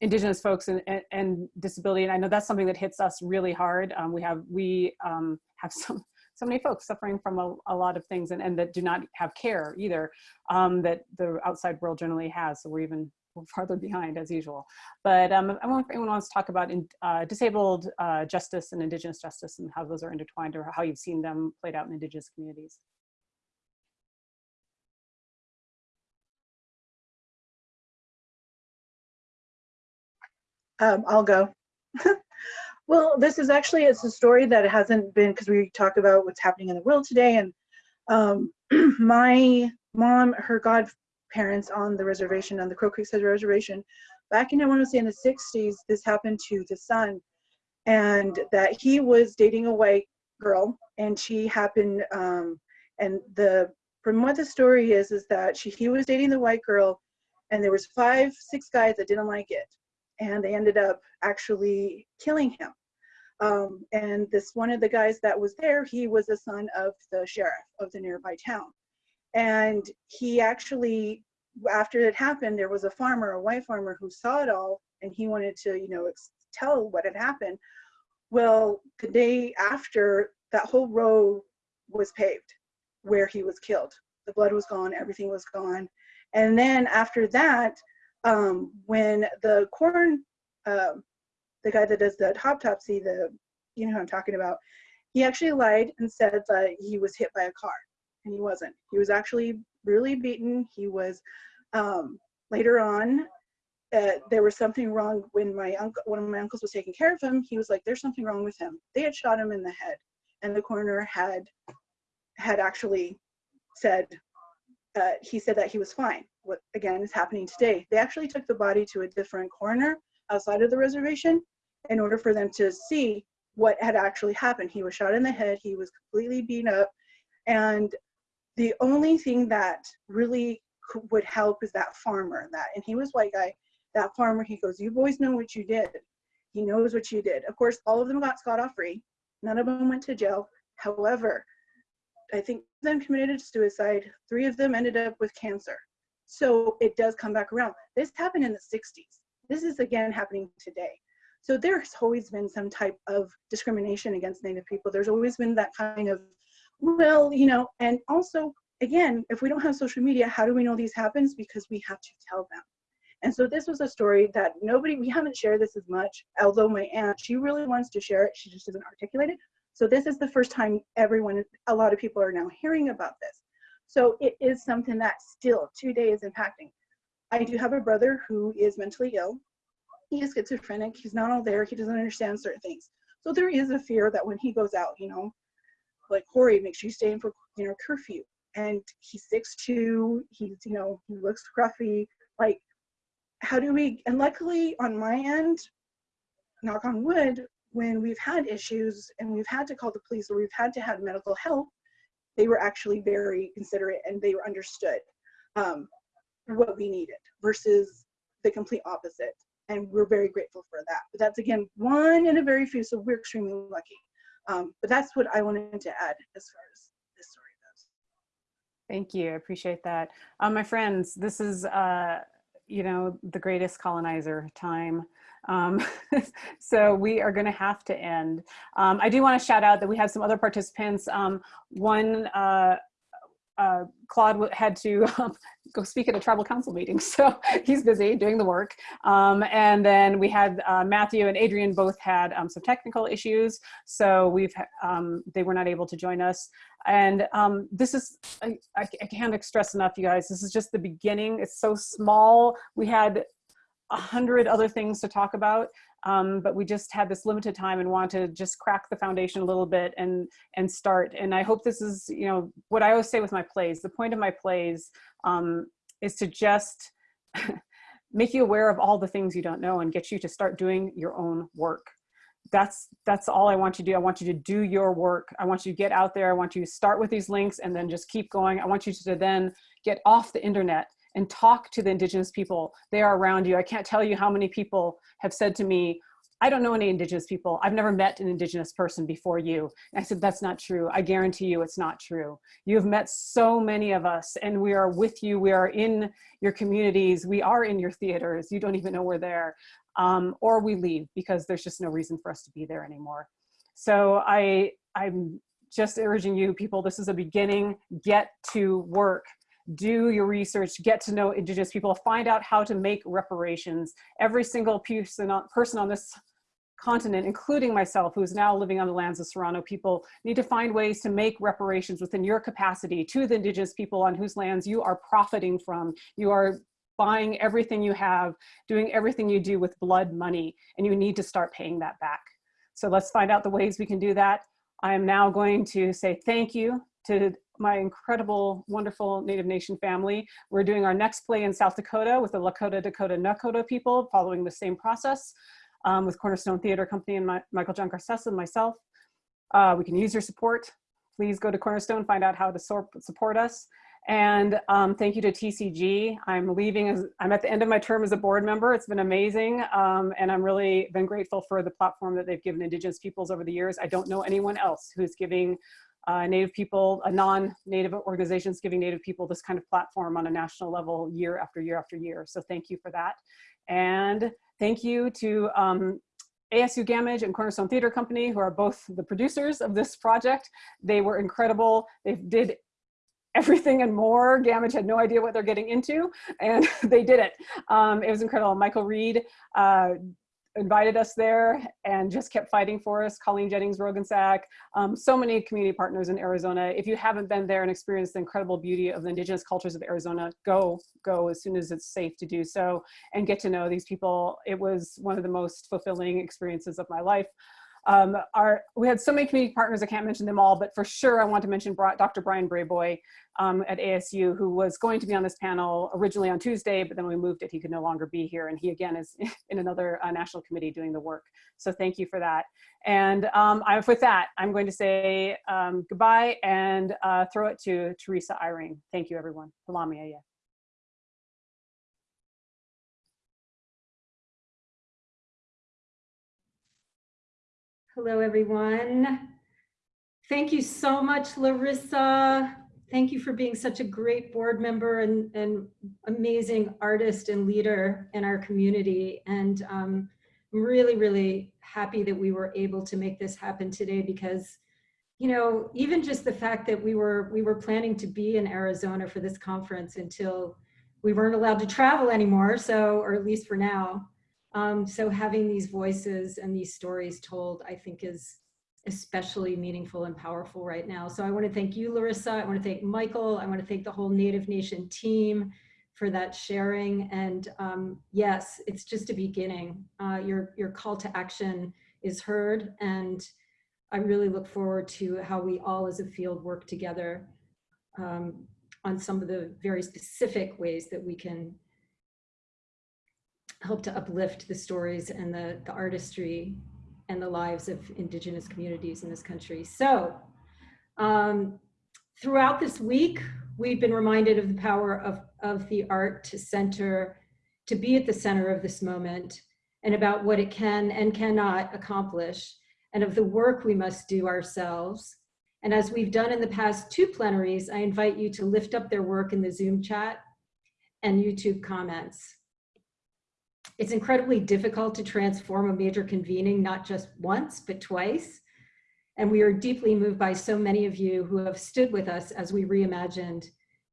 indigenous folks and, and, and, disability. And I know that's something that hits us really hard. Um, we have, we um, have some, so many folks suffering from a, a, lot of things and, and that do not have care either um, that the outside world generally has. So we're even farther behind as usual. But um, I wonder if anyone wants to talk about in, uh, disabled uh, justice and indigenous justice and how those are intertwined or how you've seen them played out in indigenous communities. Um, I'll go. well, this is actually, it's a story that hasn't been, because we talk about what's happening in the world today. And um, my mom, her godparents on the reservation, on the Crow Creek Reservation, back in, I want to say in the 60s, this happened to the son. And that he was dating a white girl and she happened, um, and the, from what the story is, is that she, he was dating the white girl and there was five, six guys that didn't like it and they ended up actually killing him. Um, and this one of the guys that was there, he was the son of the sheriff of the nearby town. And he actually, after it happened, there was a farmer, a white farmer who saw it all and he wanted to, you know, tell what had happened. Well, the day after, that whole road was paved where he was killed. The blood was gone, everything was gone. And then after that, um, when the corn, uh, the guy that does the autopsy, the you know who I'm talking about, he actually lied and said that he was hit by a car, and he wasn't. He was actually really beaten. He was um, later on. Uh, there was something wrong when my uncle, one of my uncles was taking care of him. He was like, "There's something wrong with him." They had shot him in the head, and the coroner had had actually said uh, he said that he was fine. What again is happening today? They actually took the body to a different coroner outside of the reservation in order for them to see what had actually happened. He was shot in the head. He was completely beat up, and the only thing that really would help is that farmer. That and he was white guy. That farmer, he goes, "You boys know what you did. He knows what you did." Of course, all of them got scot off free. None of them went to jail. However, I think them committed suicide. Three of them ended up with cancer. So it does come back around. This happened in the 60s. This is again happening today. So there's always been some type of discrimination against Native people. There's always been that kind of, well, you know, and also, again, if we don't have social media, how do we know these happens? Because we have to tell them. And so this was a story that nobody, we haven't shared this as much, although my aunt, she really wants to share it, she just doesn't articulate it. So this is the first time everyone, a lot of people are now hearing about this. So it is something that still today is impacting. I do have a brother who is mentally ill. He is schizophrenic. He's not all there. He doesn't understand certain things. So there is a fear that when he goes out, you know, like Corey, make sure you stay in for you know curfew. And he's 6'2", he's, you know, he looks scruffy. Like, how do we, and luckily on my end, knock on wood, when we've had issues and we've had to call the police or we've had to have medical help, they were actually very considerate and they were understood um, what we needed versus the complete opposite. And we're very grateful for that. But that's again, one in a very few, so we're extremely lucky. Um, but that's what I wanted to add as far as this story goes. Thank you, I appreciate that. Um, my friends, this is, uh, you know, the greatest colonizer time. Um, so we are going to have to end. Um, I do want to shout out that we have some other participants. Um, one, uh, uh, Claude had to um, go speak at a tribal council meeting, so he's busy doing the work. Um, and then we had uh, Matthew and Adrian both had um, some technical issues, so we've they were not able to join us. And um, this is I, I can't stress enough, you guys. This is just the beginning. It's so small. We had a hundred other things to talk about, um, but we just had this limited time and want to just crack the foundation a little bit and and start. And I hope this is, you know, what I always say with my plays. The point of my plays um, is to just make you aware of all the things you don't know and get you to start doing your own work. That's that's all I want you to do. I want you to do your work. I want you to get out there. I want you to start with these links and then just keep going. I want you to then get off the internet and talk to the indigenous people. They are around you. I can't tell you how many people have said to me, I don't know any indigenous people. I've never met an indigenous person before you. And I said, that's not true. I guarantee you it's not true. You have met so many of us and we are with you. We are in your communities. We are in your theaters. You don't even know we're there. Um, or we leave because there's just no reason for us to be there anymore. So I, I'm just urging you people, this is a beginning, get to work do your research, get to know indigenous people, find out how to make reparations. Every single person on this continent, including myself, who's now living on the lands of Serrano people, need to find ways to make reparations within your capacity to the indigenous people on whose lands you are profiting from. You are buying everything you have, doing everything you do with blood money, and you need to start paying that back. So let's find out the ways we can do that. I am now going to say thank you to my incredible, wonderful Native Nation family. We're doing our next play in South Dakota with the Lakota, Dakota, Nakota people, following the same process um, with Cornerstone Theater Company and my, Michael John Garcés and myself. Uh, we can use your support. Please go to Cornerstone, find out how to support us. And um, thank you to TCG. I'm leaving, as, I'm at the end of my term as a board member. It's been amazing. Um, and I'm really been grateful for the platform that they've given Indigenous peoples over the years. I don't know anyone else who's giving uh, Native people, uh, non-Native organizations giving Native people this kind of platform on a national level year after year after year. So thank you for that. And thank you to um, ASU Gammage and Cornerstone Theater Company, who are both the producers of this project. They were incredible. They did everything and more. Gammage had no idea what they're getting into, and they did it. Um, it was incredible. Michael Reed uh, invited us there and just kept fighting for us. Colleen Jennings, Roggensack, um, so many community partners in Arizona. If you haven't been there and experienced the incredible beauty of the indigenous cultures of Arizona, go, go as soon as it's safe to do so and get to know these people. It was one of the most fulfilling experiences of my life. Um, our, we had so many community partners, I can't mention them all, but for sure I want to mention Dr. Bryan Brayboy um, at ASU, who was going to be on this panel originally on Tuesday, but then we moved it, he could no longer be here. And he again is in another uh, national committee doing the work. So thank you for that. And um, I, with that, I'm going to say um, goodbye and uh, throw it to Teresa Eyring. Thank you everyone. Palami Hello, everyone. Thank you so much, Larissa. Thank you for being such a great board member and, and amazing artist and leader in our community. And um, I'm really, really happy that we were able to make this happen today because, you know, even just the fact that we were we were planning to be in Arizona for this conference until we weren't allowed to travel anymore. So, or at least for now. Um, so having these voices and these stories told, I think is especially meaningful and powerful right now. So I want to thank you, Larissa. I want to thank Michael. I want to thank the whole Native Nation team for that sharing. And um, yes, it's just a beginning. Uh, your, your call to action is heard. And I really look forward to how we all as a field work together um, on some of the very specific ways that we can help to uplift the stories and the, the artistry and the lives of indigenous communities in this country. So um, throughout this week, we've been reminded of the power of, of the art to center, to be at the center of this moment and about what it can and cannot accomplish and of the work we must do ourselves. And as we've done in the past two plenaries, I invite you to lift up their work in the Zoom chat and YouTube comments. It's incredibly difficult to transform a major convening, not just once, but twice. And we are deeply moved by so many of you who have stood with us as we reimagined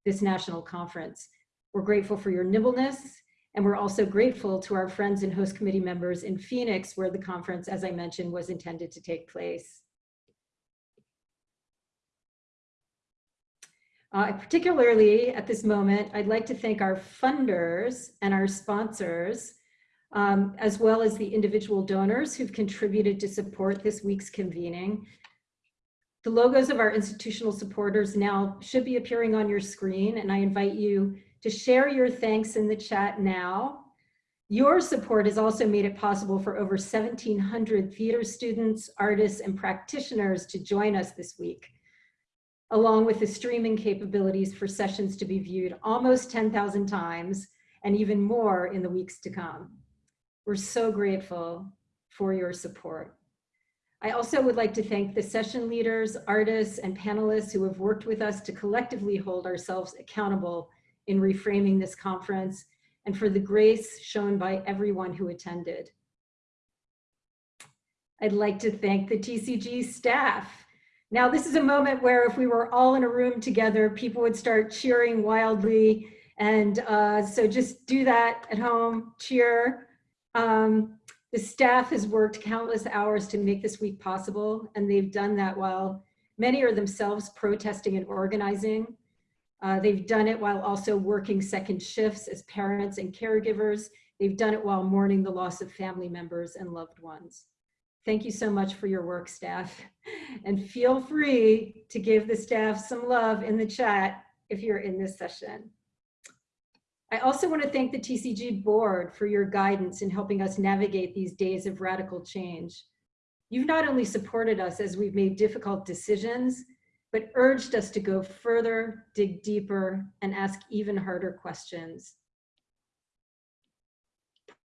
this national conference. We're grateful for your nimbleness, and we're also grateful to our friends and host committee members in Phoenix, where the conference, as I mentioned, was intended to take place. Uh, particularly at this moment, I'd like to thank our funders and our sponsors um, as well as the individual donors who've contributed to support this week's convening. The logos of our institutional supporters now should be appearing on your screen, and I invite you to share your thanks in the chat now. Your support has also made it possible for over 1,700 theater students, artists, and practitioners to join us this week, along with the streaming capabilities for sessions to be viewed almost 10,000 times and even more in the weeks to come. We're so grateful for your support. I also would like to thank the session leaders, artists, and panelists who have worked with us to collectively hold ourselves accountable in reframing this conference and for the grace shown by everyone who attended. I'd like to thank the TCG staff. Now, this is a moment where if we were all in a room together, people would start cheering wildly. And uh, so just do that at home, cheer. Um, the staff has worked countless hours to make this week possible, and they've done that while many are themselves protesting and organizing. Uh, they've done it while also working second shifts as parents and caregivers. They've done it while mourning the loss of family members and loved ones. Thank you so much for your work, staff. And feel free to give the staff some love in the chat if you're in this session. I also want to thank the TCG board for your guidance in helping us navigate these days of radical change. You've not only supported us as we've made difficult decisions, but urged us to go further, dig deeper, and ask even harder questions.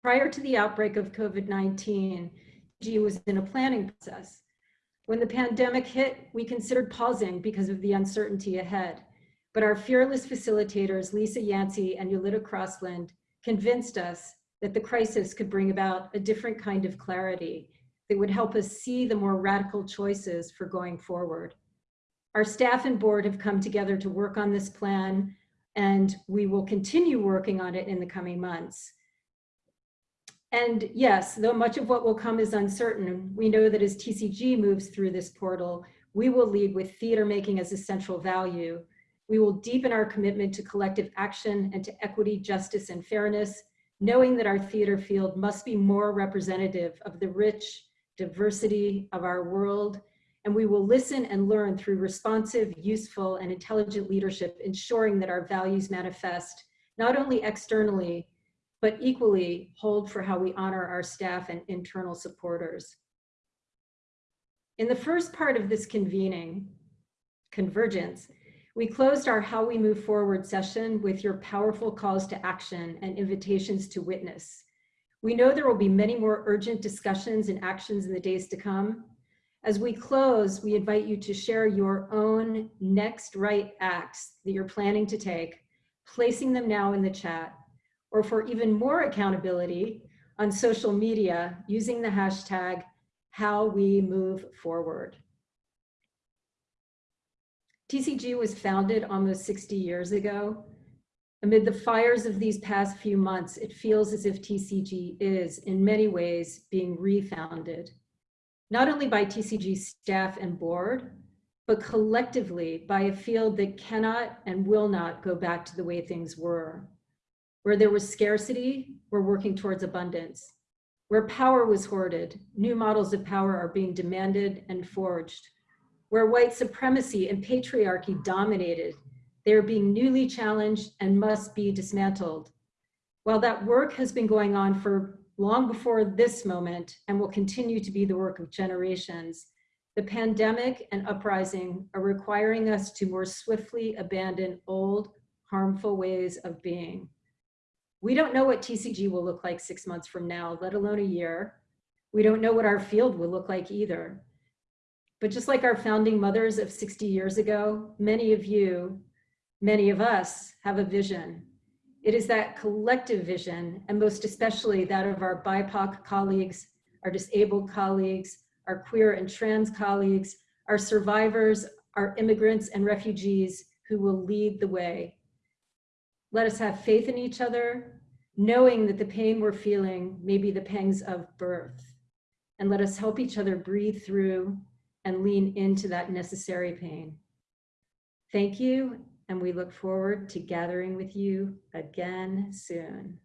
Prior to the outbreak of COVID-19, G was in a planning process. When the pandemic hit, we considered pausing because of the uncertainty ahead. But our fearless facilitators, Lisa Yancey and Yolita Crossland, convinced us that the crisis could bring about a different kind of clarity that would help us see the more radical choices for going forward. Our staff and board have come together to work on this plan, and we will continue working on it in the coming months. And yes, though much of what will come is uncertain, we know that as TCG moves through this portal, we will lead with theater making as a central value, we will deepen our commitment to collective action and to equity, justice, and fairness, knowing that our theater field must be more representative of the rich diversity of our world. And we will listen and learn through responsive, useful, and intelligent leadership, ensuring that our values manifest not only externally, but equally hold for how we honor our staff and internal supporters. In the first part of this convening, convergence, we closed our How We Move Forward session with your powerful calls to action and invitations to witness. We know there will be many more urgent discussions and actions in the days to come. As we close, we invite you to share your own next right acts that you're planning to take, placing them now in the chat. Or for even more accountability, on social media using the hashtag how we move forward. TCG was founded almost 60 years ago. Amid the fires of these past few months, it feels as if TCG is, in many ways, being refounded, not only by TCG staff and board, but collectively by a field that cannot and will not go back to the way things were. Where there was scarcity, we're working towards abundance. Where power was hoarded, new models of power are being demanded and forged. Where white supremacy and patriarchy dominated, they are being newly challenged and must be dismantled. While that work has been going on for long before this moment and will continue to be the work of generations, the pandemic and uprising are requiring us to more swiftly abandon old, harmful ways of being. We don't know what TCG will look like six months from now, let alone a year. We don't know what our field will look like either. But just like our founding mothers of 60 years ago, many of you, many of us have a vision. It is that collective vision, and most especially that of our BIPOC colleagues, our disabled colleagues, our queer and trans colleagues, our survivors, our immigrants and refugees who will lead the way. Let us have faith in each other, knowing that the pain we're feeling may be the pangs of birth. And let us help each other breathe through and lean into that necessary pain. Thank you, and we look forward to gathering with you again soon.